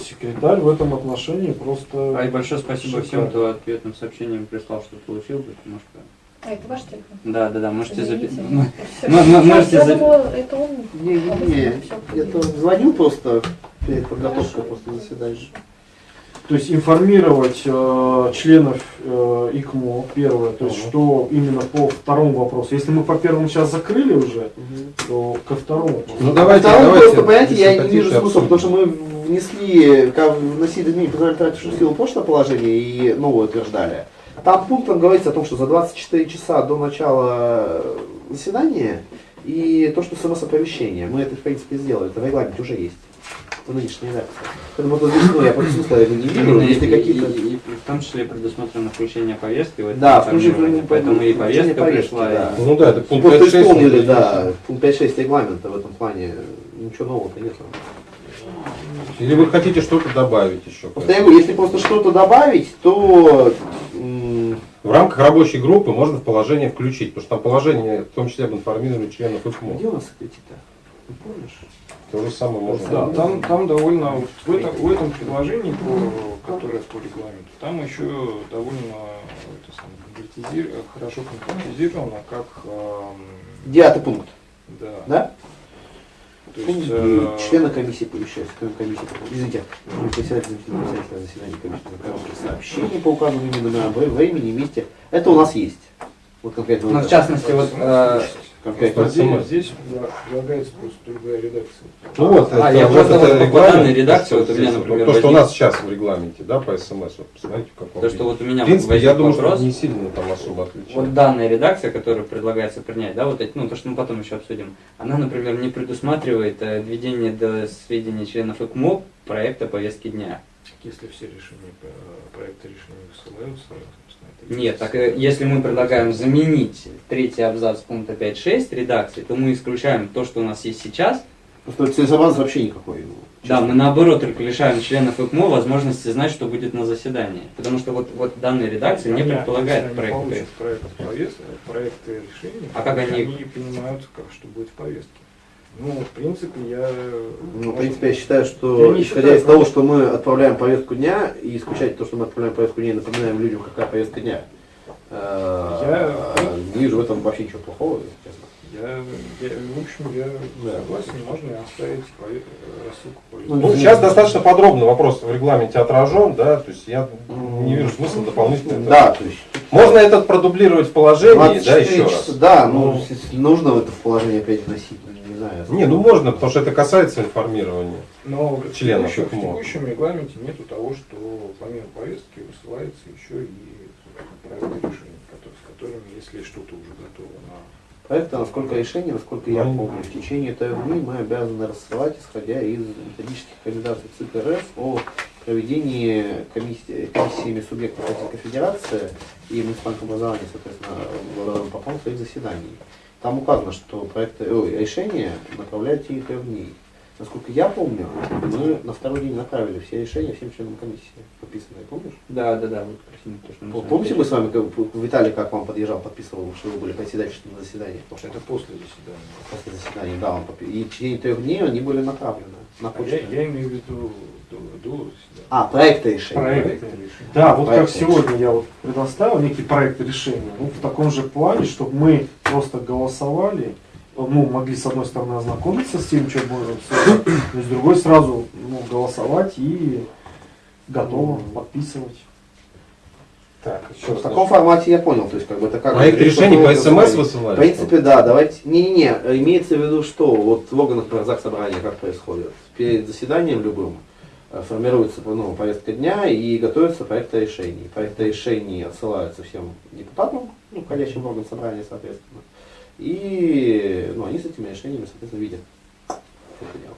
секретарь в этом отношении просто... А и большое спасибо всем, шикарно. кто ответным сообщением прислал, что получил, потому что... А, это ваш телефон? Да, да, да, можете записать. [laughs] Можете Я за- думала, это он. Не-не-не, Всё, это звонил просто перед подготовкой просто заседания. То есть информировать э, членов э, ИКМО, первое, то есть Мгм. что именно по второму вопросу. Если мы по первому сейчас закрыли уже, то ко второму. вопросу. Ну давайте, Второй давайте. просто, понимаете, я не вижу смысла, потому что мы внесли, как вносили изменения по тратившую силу прошлое положение и новое утверждали. Там пунктом говорится о том, что за 24 часа до начала заседания и то, что смс-оповещение. Мы это, в принципе, сделали. Это в регламенте уже есть. В нынешней редакции. Поэтому вот здесь, ну, я просто смысла я не вижу. Если какие-то... и- и в том числе предусмотрено включение повестки. в это Да, включение. Поэтому и повестка повестки, пришла. и-. Ну да, это пункт Просто 5.6. исполнили, он да, пункт 5.6 регламента в этом плане. Ничего нового-то нет. Или вы хотите что-то добавить еще? Просто говорю, если просто что-то добавить, то м, В рамках рабочей группы можно в положение включить, потому что там положение, в том числе об информировании членов ИКМО. где у нас эти-то? Не помнишь? То же самое можно. Да, там, там довольно, в этом, в этом предложении, по, которое по регламенту, там еще довольно это самое, хорошо конкретизировано, как, Девятый пункт, да, да? То есть, э, Члены комиссии помещаются. Комиссия, извините, председатель председателя заседания комиссии на короткие сообщения по указанным номерам, вре- времени, месте. Это у нас есть. Вот конкретно. Ну, в частности, вот э, Просто здесь, предлагается просто другая редакция. Ну вот, А, это, я вот просто это вот по регламент, данной редакции, вот у меня, например, То, что у нас сейчас в регламенте, да, по СМС, вот посмотрите, в каком то, что вот у меня В принципе, возник я думаю, вопрос. что не сильно там особо отличается. Вот данная редакция, которую предлагается принять, да, вот эти, ну, то, что мы потом еще обсудим, она, например, не предусматривает э, введение до сведения членов ИКМО проекта повестки дня. Если все решения э, проекта решения высылаются, Нет, так э, если мы предлагаем заменить третий абзац пункта 5.6 редакции, то мы исключаем то, что у нас есть сейчас. Просто целесообразность вообще никакой. ну, Да, честно. мы наоборот только лишаем членов ИКМО возможности знать, что будет на заседании. Потому что вот, вот данная редакция не предполагает проект. проект повестки, проекты решений, А как они- они понимают, как, что будет в повестке. Ну, в принципе, я... Ну, в принципе, я считаю, Я что не исходя считаю, из того, что мы отправляем повестку дня, и исключать то, что мы отправляем повестку дня, и напоминаем людям, какая повестка дня, э, Я- не вижу в этом вообще ничего плохого, если честно. Я, я, в общем, я согласен, можно и оставить э, рассылку повестки. Ну, сейчас достаточно подробно вопрос в регламенте отражен, да, то есть я не вижу смысла дополнительно. это- Да, то есть Можно этот продублировать в положении, да, 24 еще часа, раз. Да, ну, Ну. если нужно в это в положение опять вносить, ну, не знаю. Не, ну можно, потому что это касается информирования. Но в членов текущем, в текущем регламенте нету того, что помимо повестки высылается еще и проект который- с которыми, если что-то уже готово на Проекты, насколько решение, насколько я Ну, помню, в течение трех дней мы обязаны рассылать, исходя из методических рекомендаций ЦИК РФ о проведении комиссии, комиссиями субъектов Российской Федерации и муниципального образования, соответственно, в потом своих заседаний. Там указано, что проекты, ой, решения направляют в течение трех дней. Насколько я помню, мы на второй день направили все решения всем членам комиссии, подписанные, помнишь? Да, да, да, вот красиво, то, что мы с вами Помните, мы с вами, как- Виталий, как вам подъезжал, подписывал, что вы были председательством на заседании? Это после заседания. После заседания, да, он подпи- И в течение трех дней они были направлены на А почту. я, я имею в виду. А, проекты решения. Проекты. Да, вот как Проект сегодня я вот предоставил некий проект решения, ну, в таком же плане, чтобы мы просто голосовали, ну, могли с одной стороны ознакомиться с тем, что будем обсуждать, но с другой сразу ну, голосовать и готово подписывать. Так, еще В таком формате я понял, то есть как бы это как... Проект решений по СМС В высылать? принципе, да, давайте... Не-не-не, имеется в виду, что вот в органах ЗАГС собрания как происходит? Перед заседанием любым формируется ну, повестка дня и готовится проект решений. Проекты решений отсылаются всем депутатам, ну, входящим в орган собрания, соответственно. И ну, они с этими решениями, соответственно, видят что это дело.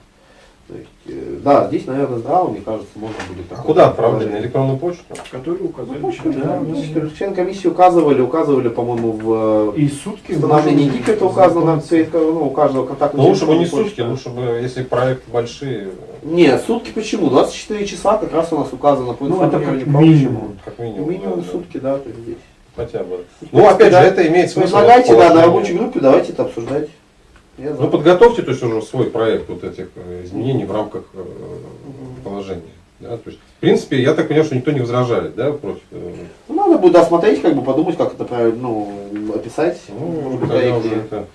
То есть, э, да, здесь, наверное, здраво, мне кажется, можно будет... А куда отправлять? На электронную почту? Которые указали Ну, члены да, комиссии. ну, член комиссии указывали, указывали, по-моему, в э, И сутки... установлении это указано на знакомиться. ну, у каждого контактного Ну лучше бы не телефона сутки, лучше бы, если проекты большие, Нет, сутки почему? 24 часа как раз у нас указано по Ну, это как минимум. как минимум. Минимум да, да. сутки, да, то есть здесь. Хотя бы. Ну, опять же, да. это имеет смысл. Предлагайте, да, на рабочей группе, давайте это обсуждать. Ну, подготовьте, то есть, уже свой проект вот этих э, изменений в рамках э, положения. Да? То есть, в принципе, я так понимаю, что никто не возражает, да, против. э, Ну, надо будет осмотреть, как бы подумать, как это правильно, ну, описать. Ну, может быть, тогда уже это...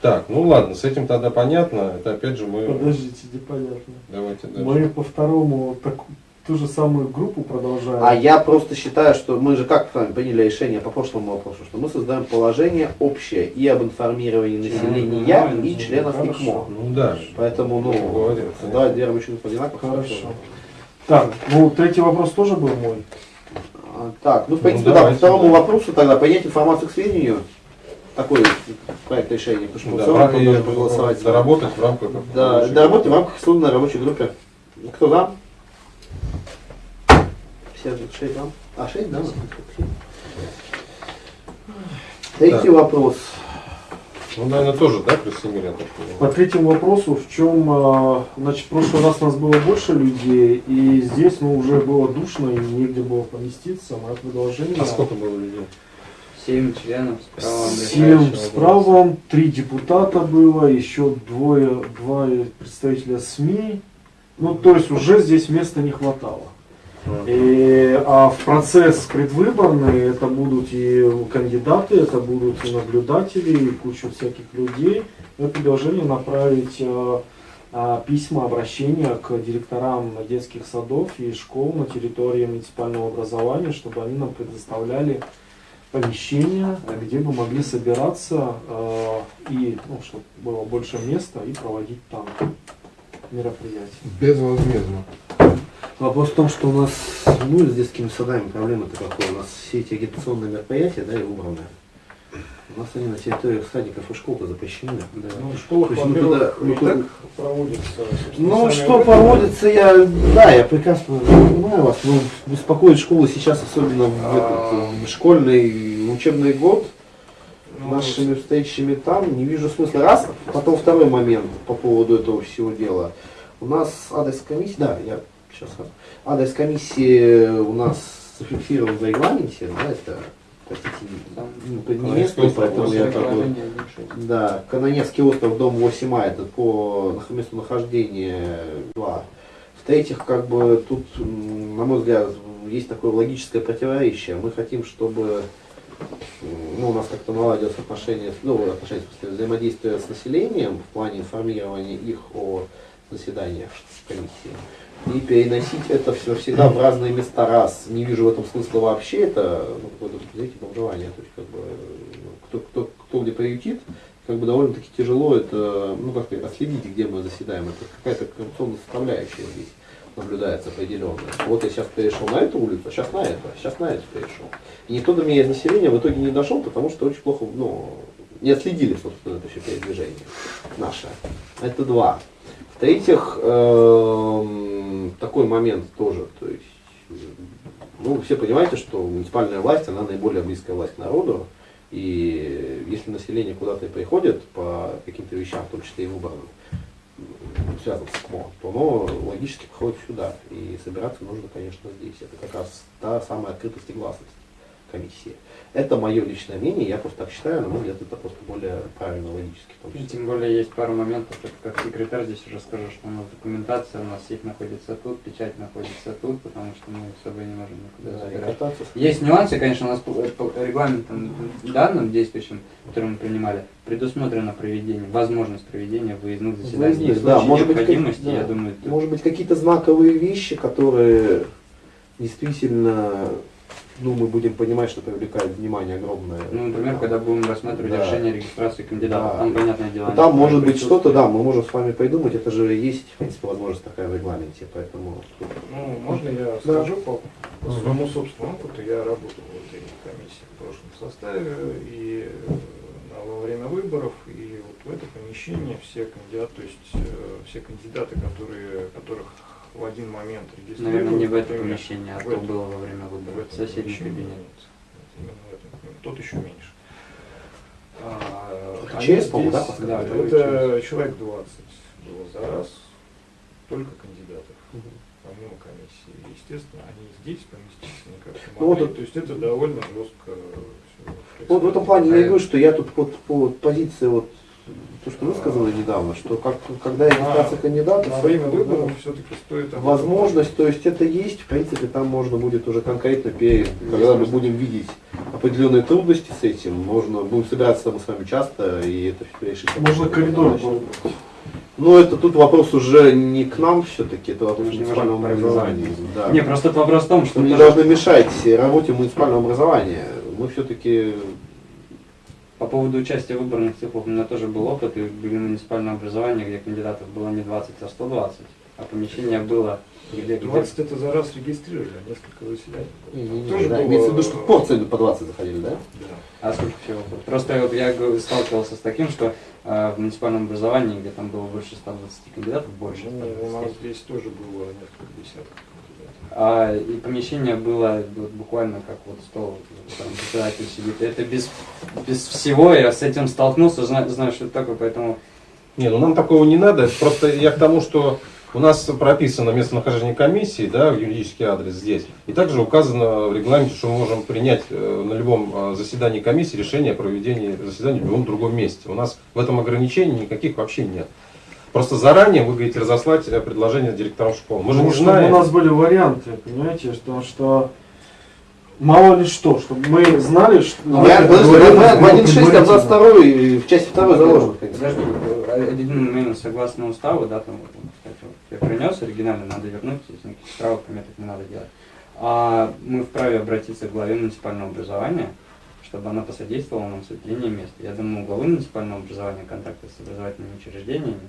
Так, ну ладно, с этим тогда понятно. Это опять же мы. Подождите, непонятно. Давайте дальше. Мы по второму так, ту же самую группу продолжаем. А я просто считаю, что мы же как с вами приняли решение по прошлому вопросу, что мы создаем положение общее и об информировании населения, Членов и членов Хорошо. ИКМО. Ну да. Поэтому, ну, говорю, да, Вера Мичуринов одинаково. Хорошо. Так, ну третий вопрос тоже был мой. А, Так, ну, в Ну, принципе, да, по второму да. вопросу тогда принять информацию к сведению, такой проект решения, потому что Да, все равно проголосовать. доработать в рамках Да, доработать в группы. рамках исследованной рабочей группе. Кто за? Все шесть за? А, шесть, да? Третий Так. вопрос. Ну, наверное, тоже, да, я так По понимаю? третьему вопросу, в чем, а, значит, в прошлый раз у нас было больше людей, и здесь, ну, уже было душно, и негде было поместиться. Мое предложение... А сколько было людей? Семь членов с правом Семь решающего с голоса. правом, три депутата было, еще двое, два представителя СМИ. Ну, то есть уже здесь места не хватало. И, а в процесс предвыборный это будут и кандидаты, это будут и наблюдатели, и куча всяких людей. Я предложение направить э, а, письма, обращения к директорам детских садов и школ на территории муниципального образования, чтобы они нам предоставляли помещения, где бы могли собираться э, и, ну, чтобы было больше места и проводить там мероприятия. Безвозмездно. Вопрос в том, что у нас, ну, с детскими садами проблема-то какая. У нас все эти агитационные мероприятия, да, и убраны. У нас они на территориях садиков и школ-то запрещены. Да. Ну, в школах, То есть, ну, туда- ну, так проводится. Ну, что проводится, я, да, я прекрасно понимаю вас, но беспокоит школы сейчас, особенно в, этот, в школьный учебный год, Ну, нашими встречами там, не вижу смысла. Раз, потом второй момент по поводу этого всего дела. У нас адрес комиссии, да, я сейчас адрес комиссии у нас зафиксирован в регламенте, да, это, простите, ну, не местный, поэтому я. Предложение 1.6. Да, Канонецкий остров, дом 8А, это по месту нахождения 2. В-третьих, как бы тут, на мой взгляд, есть такое логическое противоречие. Мы хотим, чтобы ну, у нас как-то наладилось отношение, ну, отношение, в смысле, взаимодействие с населением в плане информирования их о заседаниях комиссии. И переносить это все всегда в разные места раз. Не вижу в этом смысла вообще. Это ну, какое-то, знаете, бомжевание. То есть, как бы, ну, кто, кто, кто где приютит, как бы довольно-таки тяжело это, ну как сказать, отследить, где мы заседаем. Это какая-то коррупционная составляющая здесь наблюдается определенная. Вот я сейчас перешел на эту улицу, а сейчас на эту, а сейчас на эту перешел. И никто до меня из населения в итоге не дошел, потому что очень плохо, ну, не отследили, собственно, это все передвижение наше. Это два. В-третьих, эм, такой момент тоже, то есть, ну, все понимаете, что муниципальная власть, она наиболее близкая власть народу, и если население куда-то и приходит по каким-то вещам, в том числе и выборам, связанным с КМО, то оно логически приходит сюда. И собираться нужно, конечно, здесь. Это как раз та самая открытость и гласность комиссии. Это мое личное мнение, я просто так считаю, на мой взгляд, это просто более правильно логически. том И. Тем более есть пару моментов, это как секретарь здесь уже скажу, что у нас документация, у нас сейф находится тут, печать находится тут, потому что мы с собой не можем никуда Да, забирать. Есть нюансы, конечно, у нас по, по регламентам данным действующим, который мы принимали, предусмотрено проведение, возможность проведения выездных заседаний. Выездных, да, может быть, необходимости, как- да. я думаю, тут- Может быть, какие-то знаковые вещи, которые действительно, ну, мы будем понимать, что привлекают внимание огромное. ну, например, когда будем рассматривать Да. решение регистрации кандидатов, Да. там, понятное дело, Там может быть что-то, да, мы можем с вами придумать, это же есть, в принципе, возможность такая в регламенте, поэтому Ну, можно я скажу по, по своему собственному опыту? Я работал в этой комиссии в прошлом составе и э, во время выборов, и вот в это помещение все кандидаты, то есть э, все кандидаты, которые, которых в один момент регистрируют. Наверное, не в это например, помещение, а в то этом- было во время в выборов, этом соседний кабинет. нет. Именно в этом. Тот еще меньше. А, Это они через, по-моему, да, да, Это это человек 20 было за раз, только кандидатов помимо комиссии. Естественно, они здесь поместиться никак не Ну, вот могли. То есть это довольно жестко Вот в этом плане я А говорю, что я тут вот по позиции вот то, что вы сказали недавно, что как, когда регистрация На- кандидатов, На время это, выборов все-таки стоит возможность, то есть это есть, в принципе, там можно будет уже конкретно перед, когда мы будем видеть определенные трудности с этим, можно, будем собираться мы с вами часто, и это все решить. Можно коридор выбрать. Ну, это тут вопрос уже не к нам все-таки, это вопрос муниципального образования. Да. Не, просто тут вопрос в том, что Мы не должны мешать работе муниципального образования. Мы все-таки по поводу участия в выборных циклах у меня тоже был опыт, и были муниципальное образование, где кандидатов было не 20, а 120, а помещение было где, где 20 это за раз регистрировали, а несколько заседаний. Тоже да, было- имеется в виду, что порции по 20 заходили, да? Да. А сколько всего было? Просто вот я сталкивался с таким, что э, в муниципальном образовании, где там было больше 120 кандидатов, больше. Ну, у 120. нас здесь тоже было несколько десятков. А, и помещение было вот буквально как вот стол, там председатель сидит. Это без, без всего я с этим столкнулся, знаю, знаю, что это такое, поэтому Не, ну нам такого не надо. Просто я к тому, что у нас прописано местонахождение комиссии, да, юридический адрес здесь. И также указано в регламенте, что мы можем принять э, на любом э, заседании комиссии решение о проведении заседания в любом другом месте. У нас в этом ограничений никаких вообще нет. Просто заранее вы говорите разослать э, предложение директорам школ. Мы же Ну, не чтобы знаем. у нас были варианты, понимаете, потому что мало ли что, чтобы мы знали, что... Ну, Я, подожди, в ну, 1.6 абзац предварительно. 2 и в части 2 заложено. конечно. Подожди, один момент согласно уставу, да, там, вот, кстати, вот, я принес оригинально, надо вернуть, если никаких правок пометок не надо делать. А мы вправе обратиться к главе муниципального образования, чтобы она посодействовала нам с выделением мест. Я думаю, у главы муниципального образования контакты с образовательными учреждениями,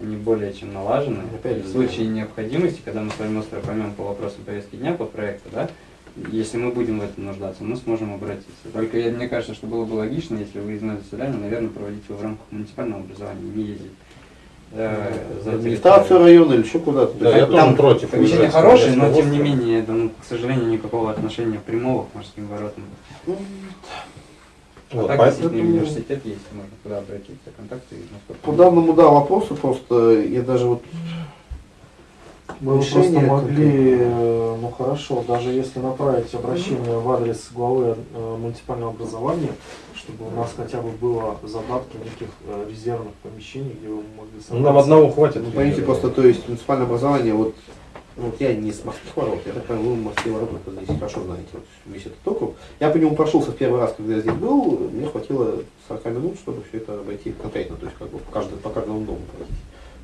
они более чем налажены. Опять И в же, случае необходимости, когда мы с вами остро поймем по вопросам повестки дня, по проекту, да, если мы будем в этом нуждаться, мы сможем обратиться. Только я- мне кажется, что было бы логично, если выездное заседание, наверное, проводить его в рамках муниципального образования, не ездить э, за В администрацию района или еще куда-то. Да, я Там тоже против. Помещение хорошее, но тем не менее, да, ну, к сожалению, никакого отношения прямого к морским воротам. Ну, Вот, так, поэтому- университет есть, можно туда обратиться, контакты. насколько По данному, да, вопросу просто я даже вот Мы Решение просто могли, какое-то. э, ну хорошо, даже если направить обращение в адрес главы э, муниципального образования, чтобы у нас хотя бы было задатки неких э, резервных помещений, где вы могли Ну, нам одного хватит. Ну, поймите, просто, то есть, муниципальное образование, вот, вот я не с морских ворот, я так понимаю, вы морские ворота здесь хорошо знаете, вот, весь этот округ. Я по нему прошелся в первый раз, когда я здесь был, мне хватило 40 минут, чтобы все это обойти конкретно, то есть, как бы, по, каждому, по каждому дому пройти,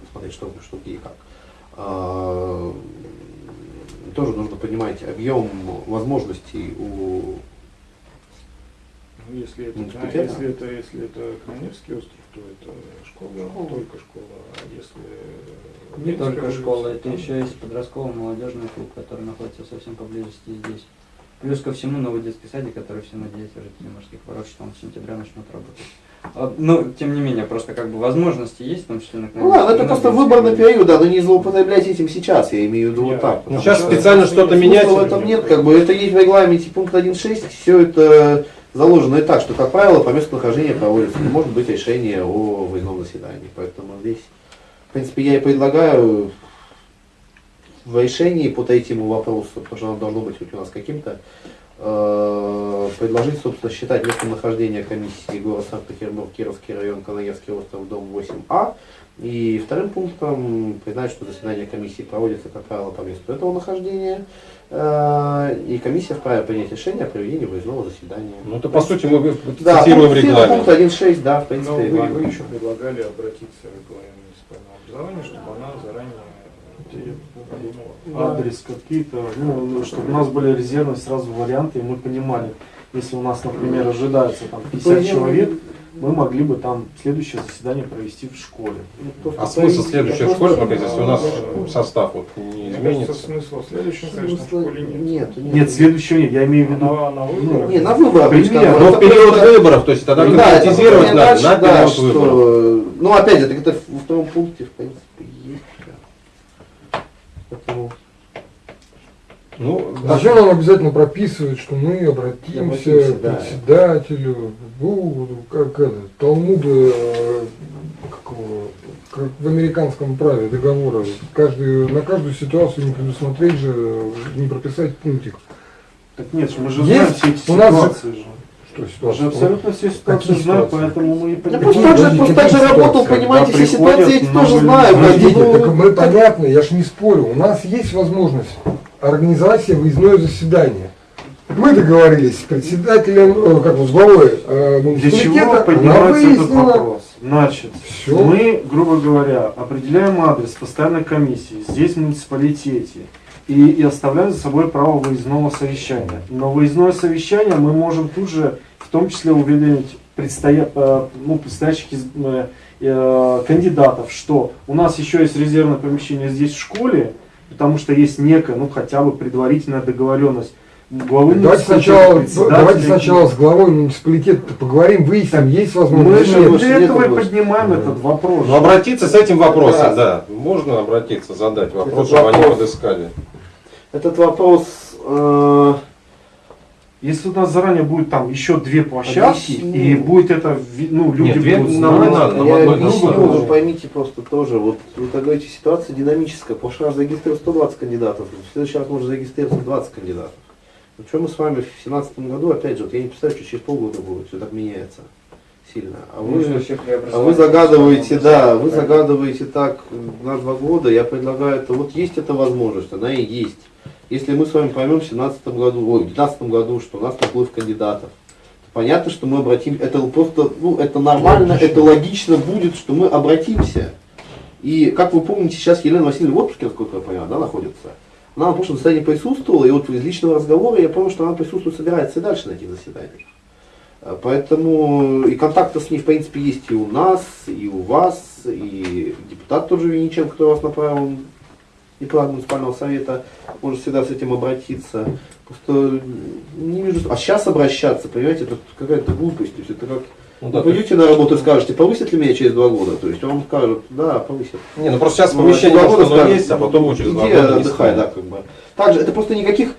посмотреть, что, что где и как. А, тоже нужно понимать объем возможностей у Ну, если это, да, если это, если это Каневский остров, то это школа, только школа, а если... Не Минская только улица, школа, это там- еще есть подростковый молодежный клуб, который находится совсем поблизости здесь. Плюс ко всему новый детский садик, который все надеются жители морских ворот, что он с сентября начнет работать. А, Но, тем не менее, просто как бы возможности есть, в том числе на Ну ладно, это просто выборный период, да, но не злоупотребляйте этим сейчас, я имею в виду вот так. Ну, сейчас что специально что-то менять. В этом нет, как бы это есть в регламенте пункт 1.6, все это заложено и так, что, как правило, по месту нахождения проводится, не может быть решение о выездном заседании. Поэтому здесь, в принципе, я и предлагаю в решении по третьему вопросу, потому что оно должно быть хоть у нас каким-то, э, предложить, собственно, считать местонахождение комиссии города Санкт-Петербург, Кировский район, Канаевский остров, дом 8А. И вторым пунктом признать, что заседание комиссии проводится, как правило, по месту этого нахождения. Э, И комиссия вправе принять решение о проведении выездного заседания. Ну, это по сути мы Да, цитируем пункт, регламент. пункт 1.6, да, в Но принципе, вы, регламент. вы еще предлагали обратиться к главе муниципального образования, чтобы она заранее адрес какие-то, ну, чтобы у нас были резервные сразу варианты, и мы понимали, если у нас, например, ожидается там 50 человек, мы могли бы там следующее заседание провести в школе. А смысл следующей школы, пока если у нас состав вот не изменится? в следующем, конечно, в школе нет. Нет, нет. Нет, следующего нет, я имею в виду, На, на выборах. Не, на выборах. Пример, Но в период выборов, то есть тогда Ну да, конкретизировать надо на период выборов. что, ну опять же, это во втором пункте, в принципе, есть. да. Поэтому, Ну, Зачем нам обязательно прописывать, что мы обратимся Обратимся, к да. председателю, ну, как это, Талмуда, э, какого, как в американском праве договора, каждый, на каждую ситуацию не предусмотреть же, не прописать пунктик. так нет, мы же Есть? знаем все эти У нас ситуации же. Мы же ситуация? абсолютно все ситуации ситуации? поэтому мы и я понимаем. просто так же, просто так же работал, понимаете, все ситуации эти приходят тоже знаю. Подождите, ну, так мы понятно, я ж не спорю. У нас есть возможность организации выездное заседание. Мы договорились с председателем, э, как бы с главой э, Для чего поднимается этот вопрос? Значит, Всё. мы, грубо говоря, определяем адрес постоянной комиссии здесь в муниципалитете и, и оставляем за собой право выездного совещания. Но выездное совещание мы можем тут же, в том числе, уведомить предстоя, э, ну, предстоящих из- э, э, кандидатов, что у нас еще есть резервное помещение здесь в школе, потому что есть некая, ну хотя бы предварительная договоренность главы Давайте сначала, давайте сначала с главой муниципалитета поговорим, выясним, есть мы возможность или же для этого и поднимаем Да. этот вопрос. Ну, обратиться с этим вопросом, Раз. да. Можно обратиться, задать вопрос, чтобы они вопрос. подыскали. Этот вопрос э, Если у нас заранее будет там еще две площадки, Объясню. и будет это, ну, люди Нет, две будут нам знать. надо, нам Я одной объясню, вы поймите просто тоже, вот вы так говорите, ситуация динамическая. В прошлый раз зарегистрировали 120 кандидатов, в следующий раз может зарегистрироваться 20 кандидатов. Ну что мы с вами в 2017 году, опять же, вот я не представляю, что через полгода будет, все так меняется сильно. А вы, а вы загадываете, да, вы загадываете так на два года, я предлагаю это, вот есть эта возможность, она и есть. Если мы с вами поймем в 2017 году, ой, в 2019 году, что у нас наплыв кандидатов, то понятно, что мы обратим, это просто, ну, это нормально, это логично будет, что мы обратимся. И, как вы помните, сейчас Елена Васильевна в отпуске, насколько я понял, да, находится. Она на прошлом заседании присутствовала, и вот из личного разговора я помню, что она присутствует, собирается и дальше на этих заседаниях. Поэтому и контакты с ней, в принципе, есть и у нас, и у вас, и депутат тоже Винниченко, который вас направил и план муниципального совета, может всегда с этим обратиться. Просто не вижу. А сейчас обращаться, понимаете, это какая-то глупость. То есть это как Ну, вы да, пойдете на работу и скажете, повысят ли меня через два года? То есть вам скажут, да, повысят. Не, ну просто сейчас Ну, помещение может, года скажут, есть, а потом через два года отдыхай, да, как бы. Также это просто никаких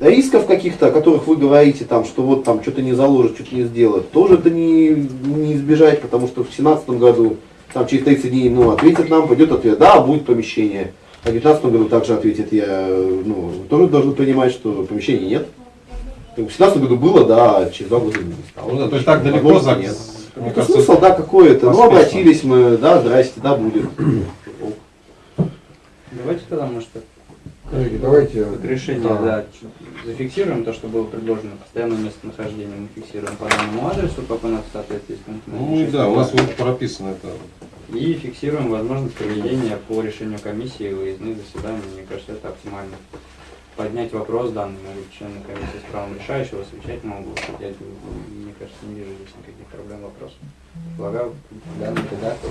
рисков каких-то, о которых вы говорите, там, что вот там что-то не заложит, что-то не сделает, тоже это не, не избежать, потому что в 2017 году, там через 30 дней, ну, ответит нам, пойдет ответ, да, будет помещение. А в 2019 году также ответит я, ну, тоже должны понимать, что помещения нет. В 2017 году было, да, а через два года не стало. Ну да, то есть так далеко за... нет. Мне Это кажется, смысл, да, какой-то. Ну, обратились мы, да, здрасте, да, будет. [clears throat] Давайте тогда, может, Коллеги, давайте. как решение, Да. да, зафиксируем то, что было предложено. Постоянное местонахождение мы фиксируем по данному адресу, как у нас в соответствии с пунктом Ну и да, у нас вот прописано это. И фиксируем возможность проведения по решению комиссии выездных заседаний. Мне кажется, это оптимально. Поднять вопрос данный могут члены комиссии с правом решающего, совещательного голоса. Я, мне кажется, не вижу здесь никаких проблем вопросов. Предлагаю данный редактор.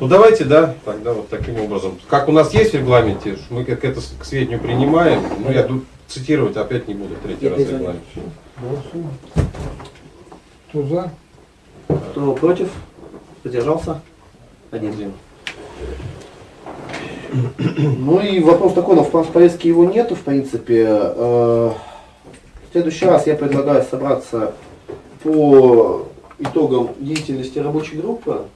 Ну давайте, да, тогда вот таким образом. Как у нас есть в регламенте, мы как это с- к сведению принимаем, ну я тут цитировать опять не буду третий раз регламент. Кто за? Кто против? Задержался? Один. Ну и вопрос такой, но в план повестки его нету, в принципе. Э, В следующий раз я предлагаю собраться по итогам деятельности рабочей группы.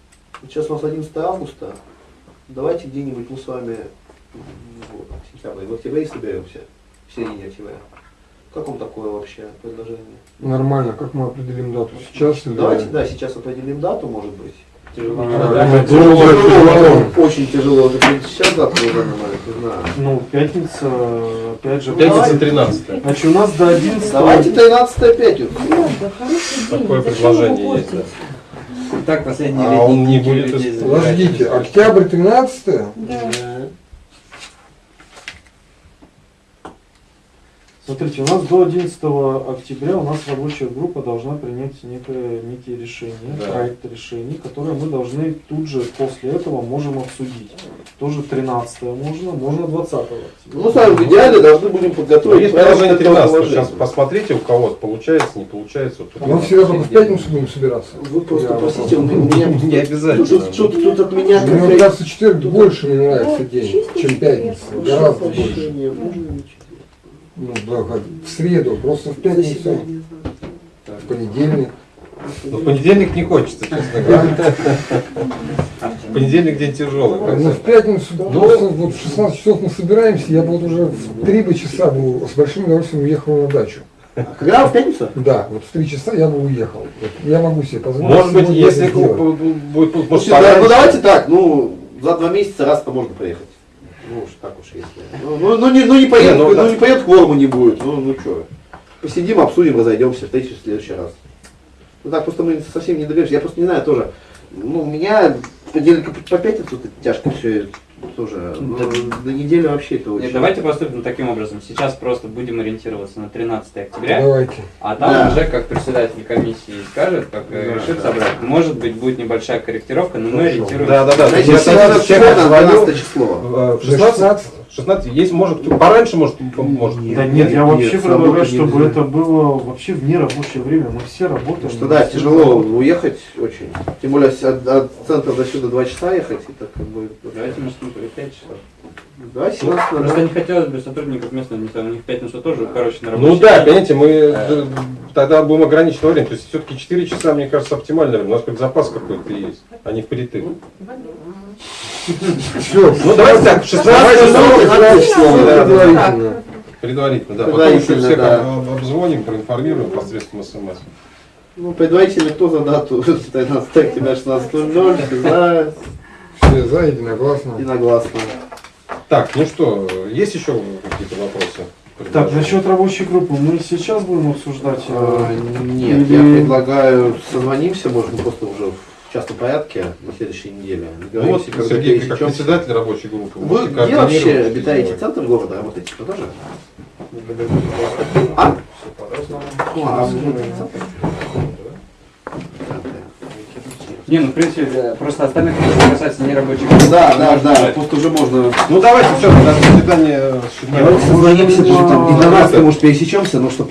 Сейчас у нас 11 августа. Давайте где-нибудь мы с вами в сентябре, в октябре соберемся, в середине октября. Как вам такое вообще предложение? Нормально, как мы определим дату? Сейчас или... Давайте, да, сейчас определим дату, может быть. Тяжело. Да, Тяжело, тяжело. Очень тяжело. Это сейчас завтра уже нормально, не знаю. Ну, пятница, опять же. Пятница 13 Значит, у нас до 11 Давайте 13 пятницу. Такое предложение есть, да. Так, последний А он не будет Подождите, октябрь 13 Смотрите, у нас до 11 октября у нас рабочая группа должна принять некое, некие решения, Да. проект решений, которые мы должны тут же после этого можем обсудить. Тоже 13 можно, можно 20 октября. Ну, сами в идеале должны будем подготовить. есть этого 13, положения. сейчас посмотрите, у кого получается, не получается. Вот тут Мы всегда только в пятницу будем собираться. Вы просто Я простите, у меня Не обязательно. Тут, тут, тут от меня Мне кажется, четверг больше мне нравится день, чем пятница. Гораздо больше. Ну, да, как в среду, просто в пятницу, в понедельник. Но в понедельник не хочется, честно говоря. В понедельник день тяжелый. Ну, в пятницу, просто вот в 16 часов мы собираемся, я бы вот уже в 3 бы часа бы с большим удовольствием уехал на дачу. Когда в пятницу? Да, вот в 3 часа я бы уехал. Я могу себе позволить. Может быть, если будет, может, пораньше. ну давайте так, ну за два месяца раз-то можно приехать. Ну уж так уж если. Ну, ну, ну, не, ну не поедет, ну, ну, не поедет, кворума не будет. Ну, ну что. посидим, обсудим, разойдемся, встретимся в следующий раз. Ну так просто мы совсем не договорились. Я просто не знаю тоже. Ну, у меня по по пятницу тяжко все тоже. Ну, до недели вообще это очень. Нет, давайте поступим таким образом. Сейчас просто будем ориентироваться на 13 октября, Давайте. а там Да. уже, как председатель комиссии скажет, как э, Да, решит да. собрать, может быть, будет небольшая корректировка, но мы ориентируемся. Да, да, да. 12 число. э, За 16, 16, есть, может, пораньше, может, может. Да нет, я вообще нет, предлагаю, чтобы нельзя. это было вообще в нерабочее время. Мы все работаем. Что да, тяжело работаем. уехать очень. Тем более от, от центра до сюда 2 часа ехать, это как бы. Давайте мы смотрим 5 часов. Да, 17 Просто да. не хотелось бы сотрудников местного администрации, у них в пятницу тоже, короче, на Ну да, понимаете, мы э, тогда будем ограничено время. То есть все-таки 4 часа, мне кажется, оптимальное время. У нас как запас какой-то есть, а не впритык. Все. Ну давайте так, 16 часов, 16 число, да, да, да. Предварительно. Предварительно, да. Потом еще всех обзвоним, проинформируем посредством смс. Ну, предварительно кто за дату [laughs] 13 октября 16.00, за Все за, единогласно. единогласно. Так, ну что, есть еще какие-то вопросы? Так, насчет рабочей группы мы сейчас будем обсуждать. э, А, Нет, я Или- предлагаю созвонимся, может, мы просто уже в частном порядке на следующей неделе. Ну вот, Сергей, как пересечемся. председатель рабочей группы. Вы где вообще обитаете? Центр города работаете? Вы тоже? А? А? Все по-разному. Ну, а в Центр. центре? Не, ну в принципе, просто остальных касается нерабочих групп. Да, да, да, просто уже можно... Ну давайте, все, до свидания. Давайте созвонимся, даже там и 12 может пересечемся, но чтобы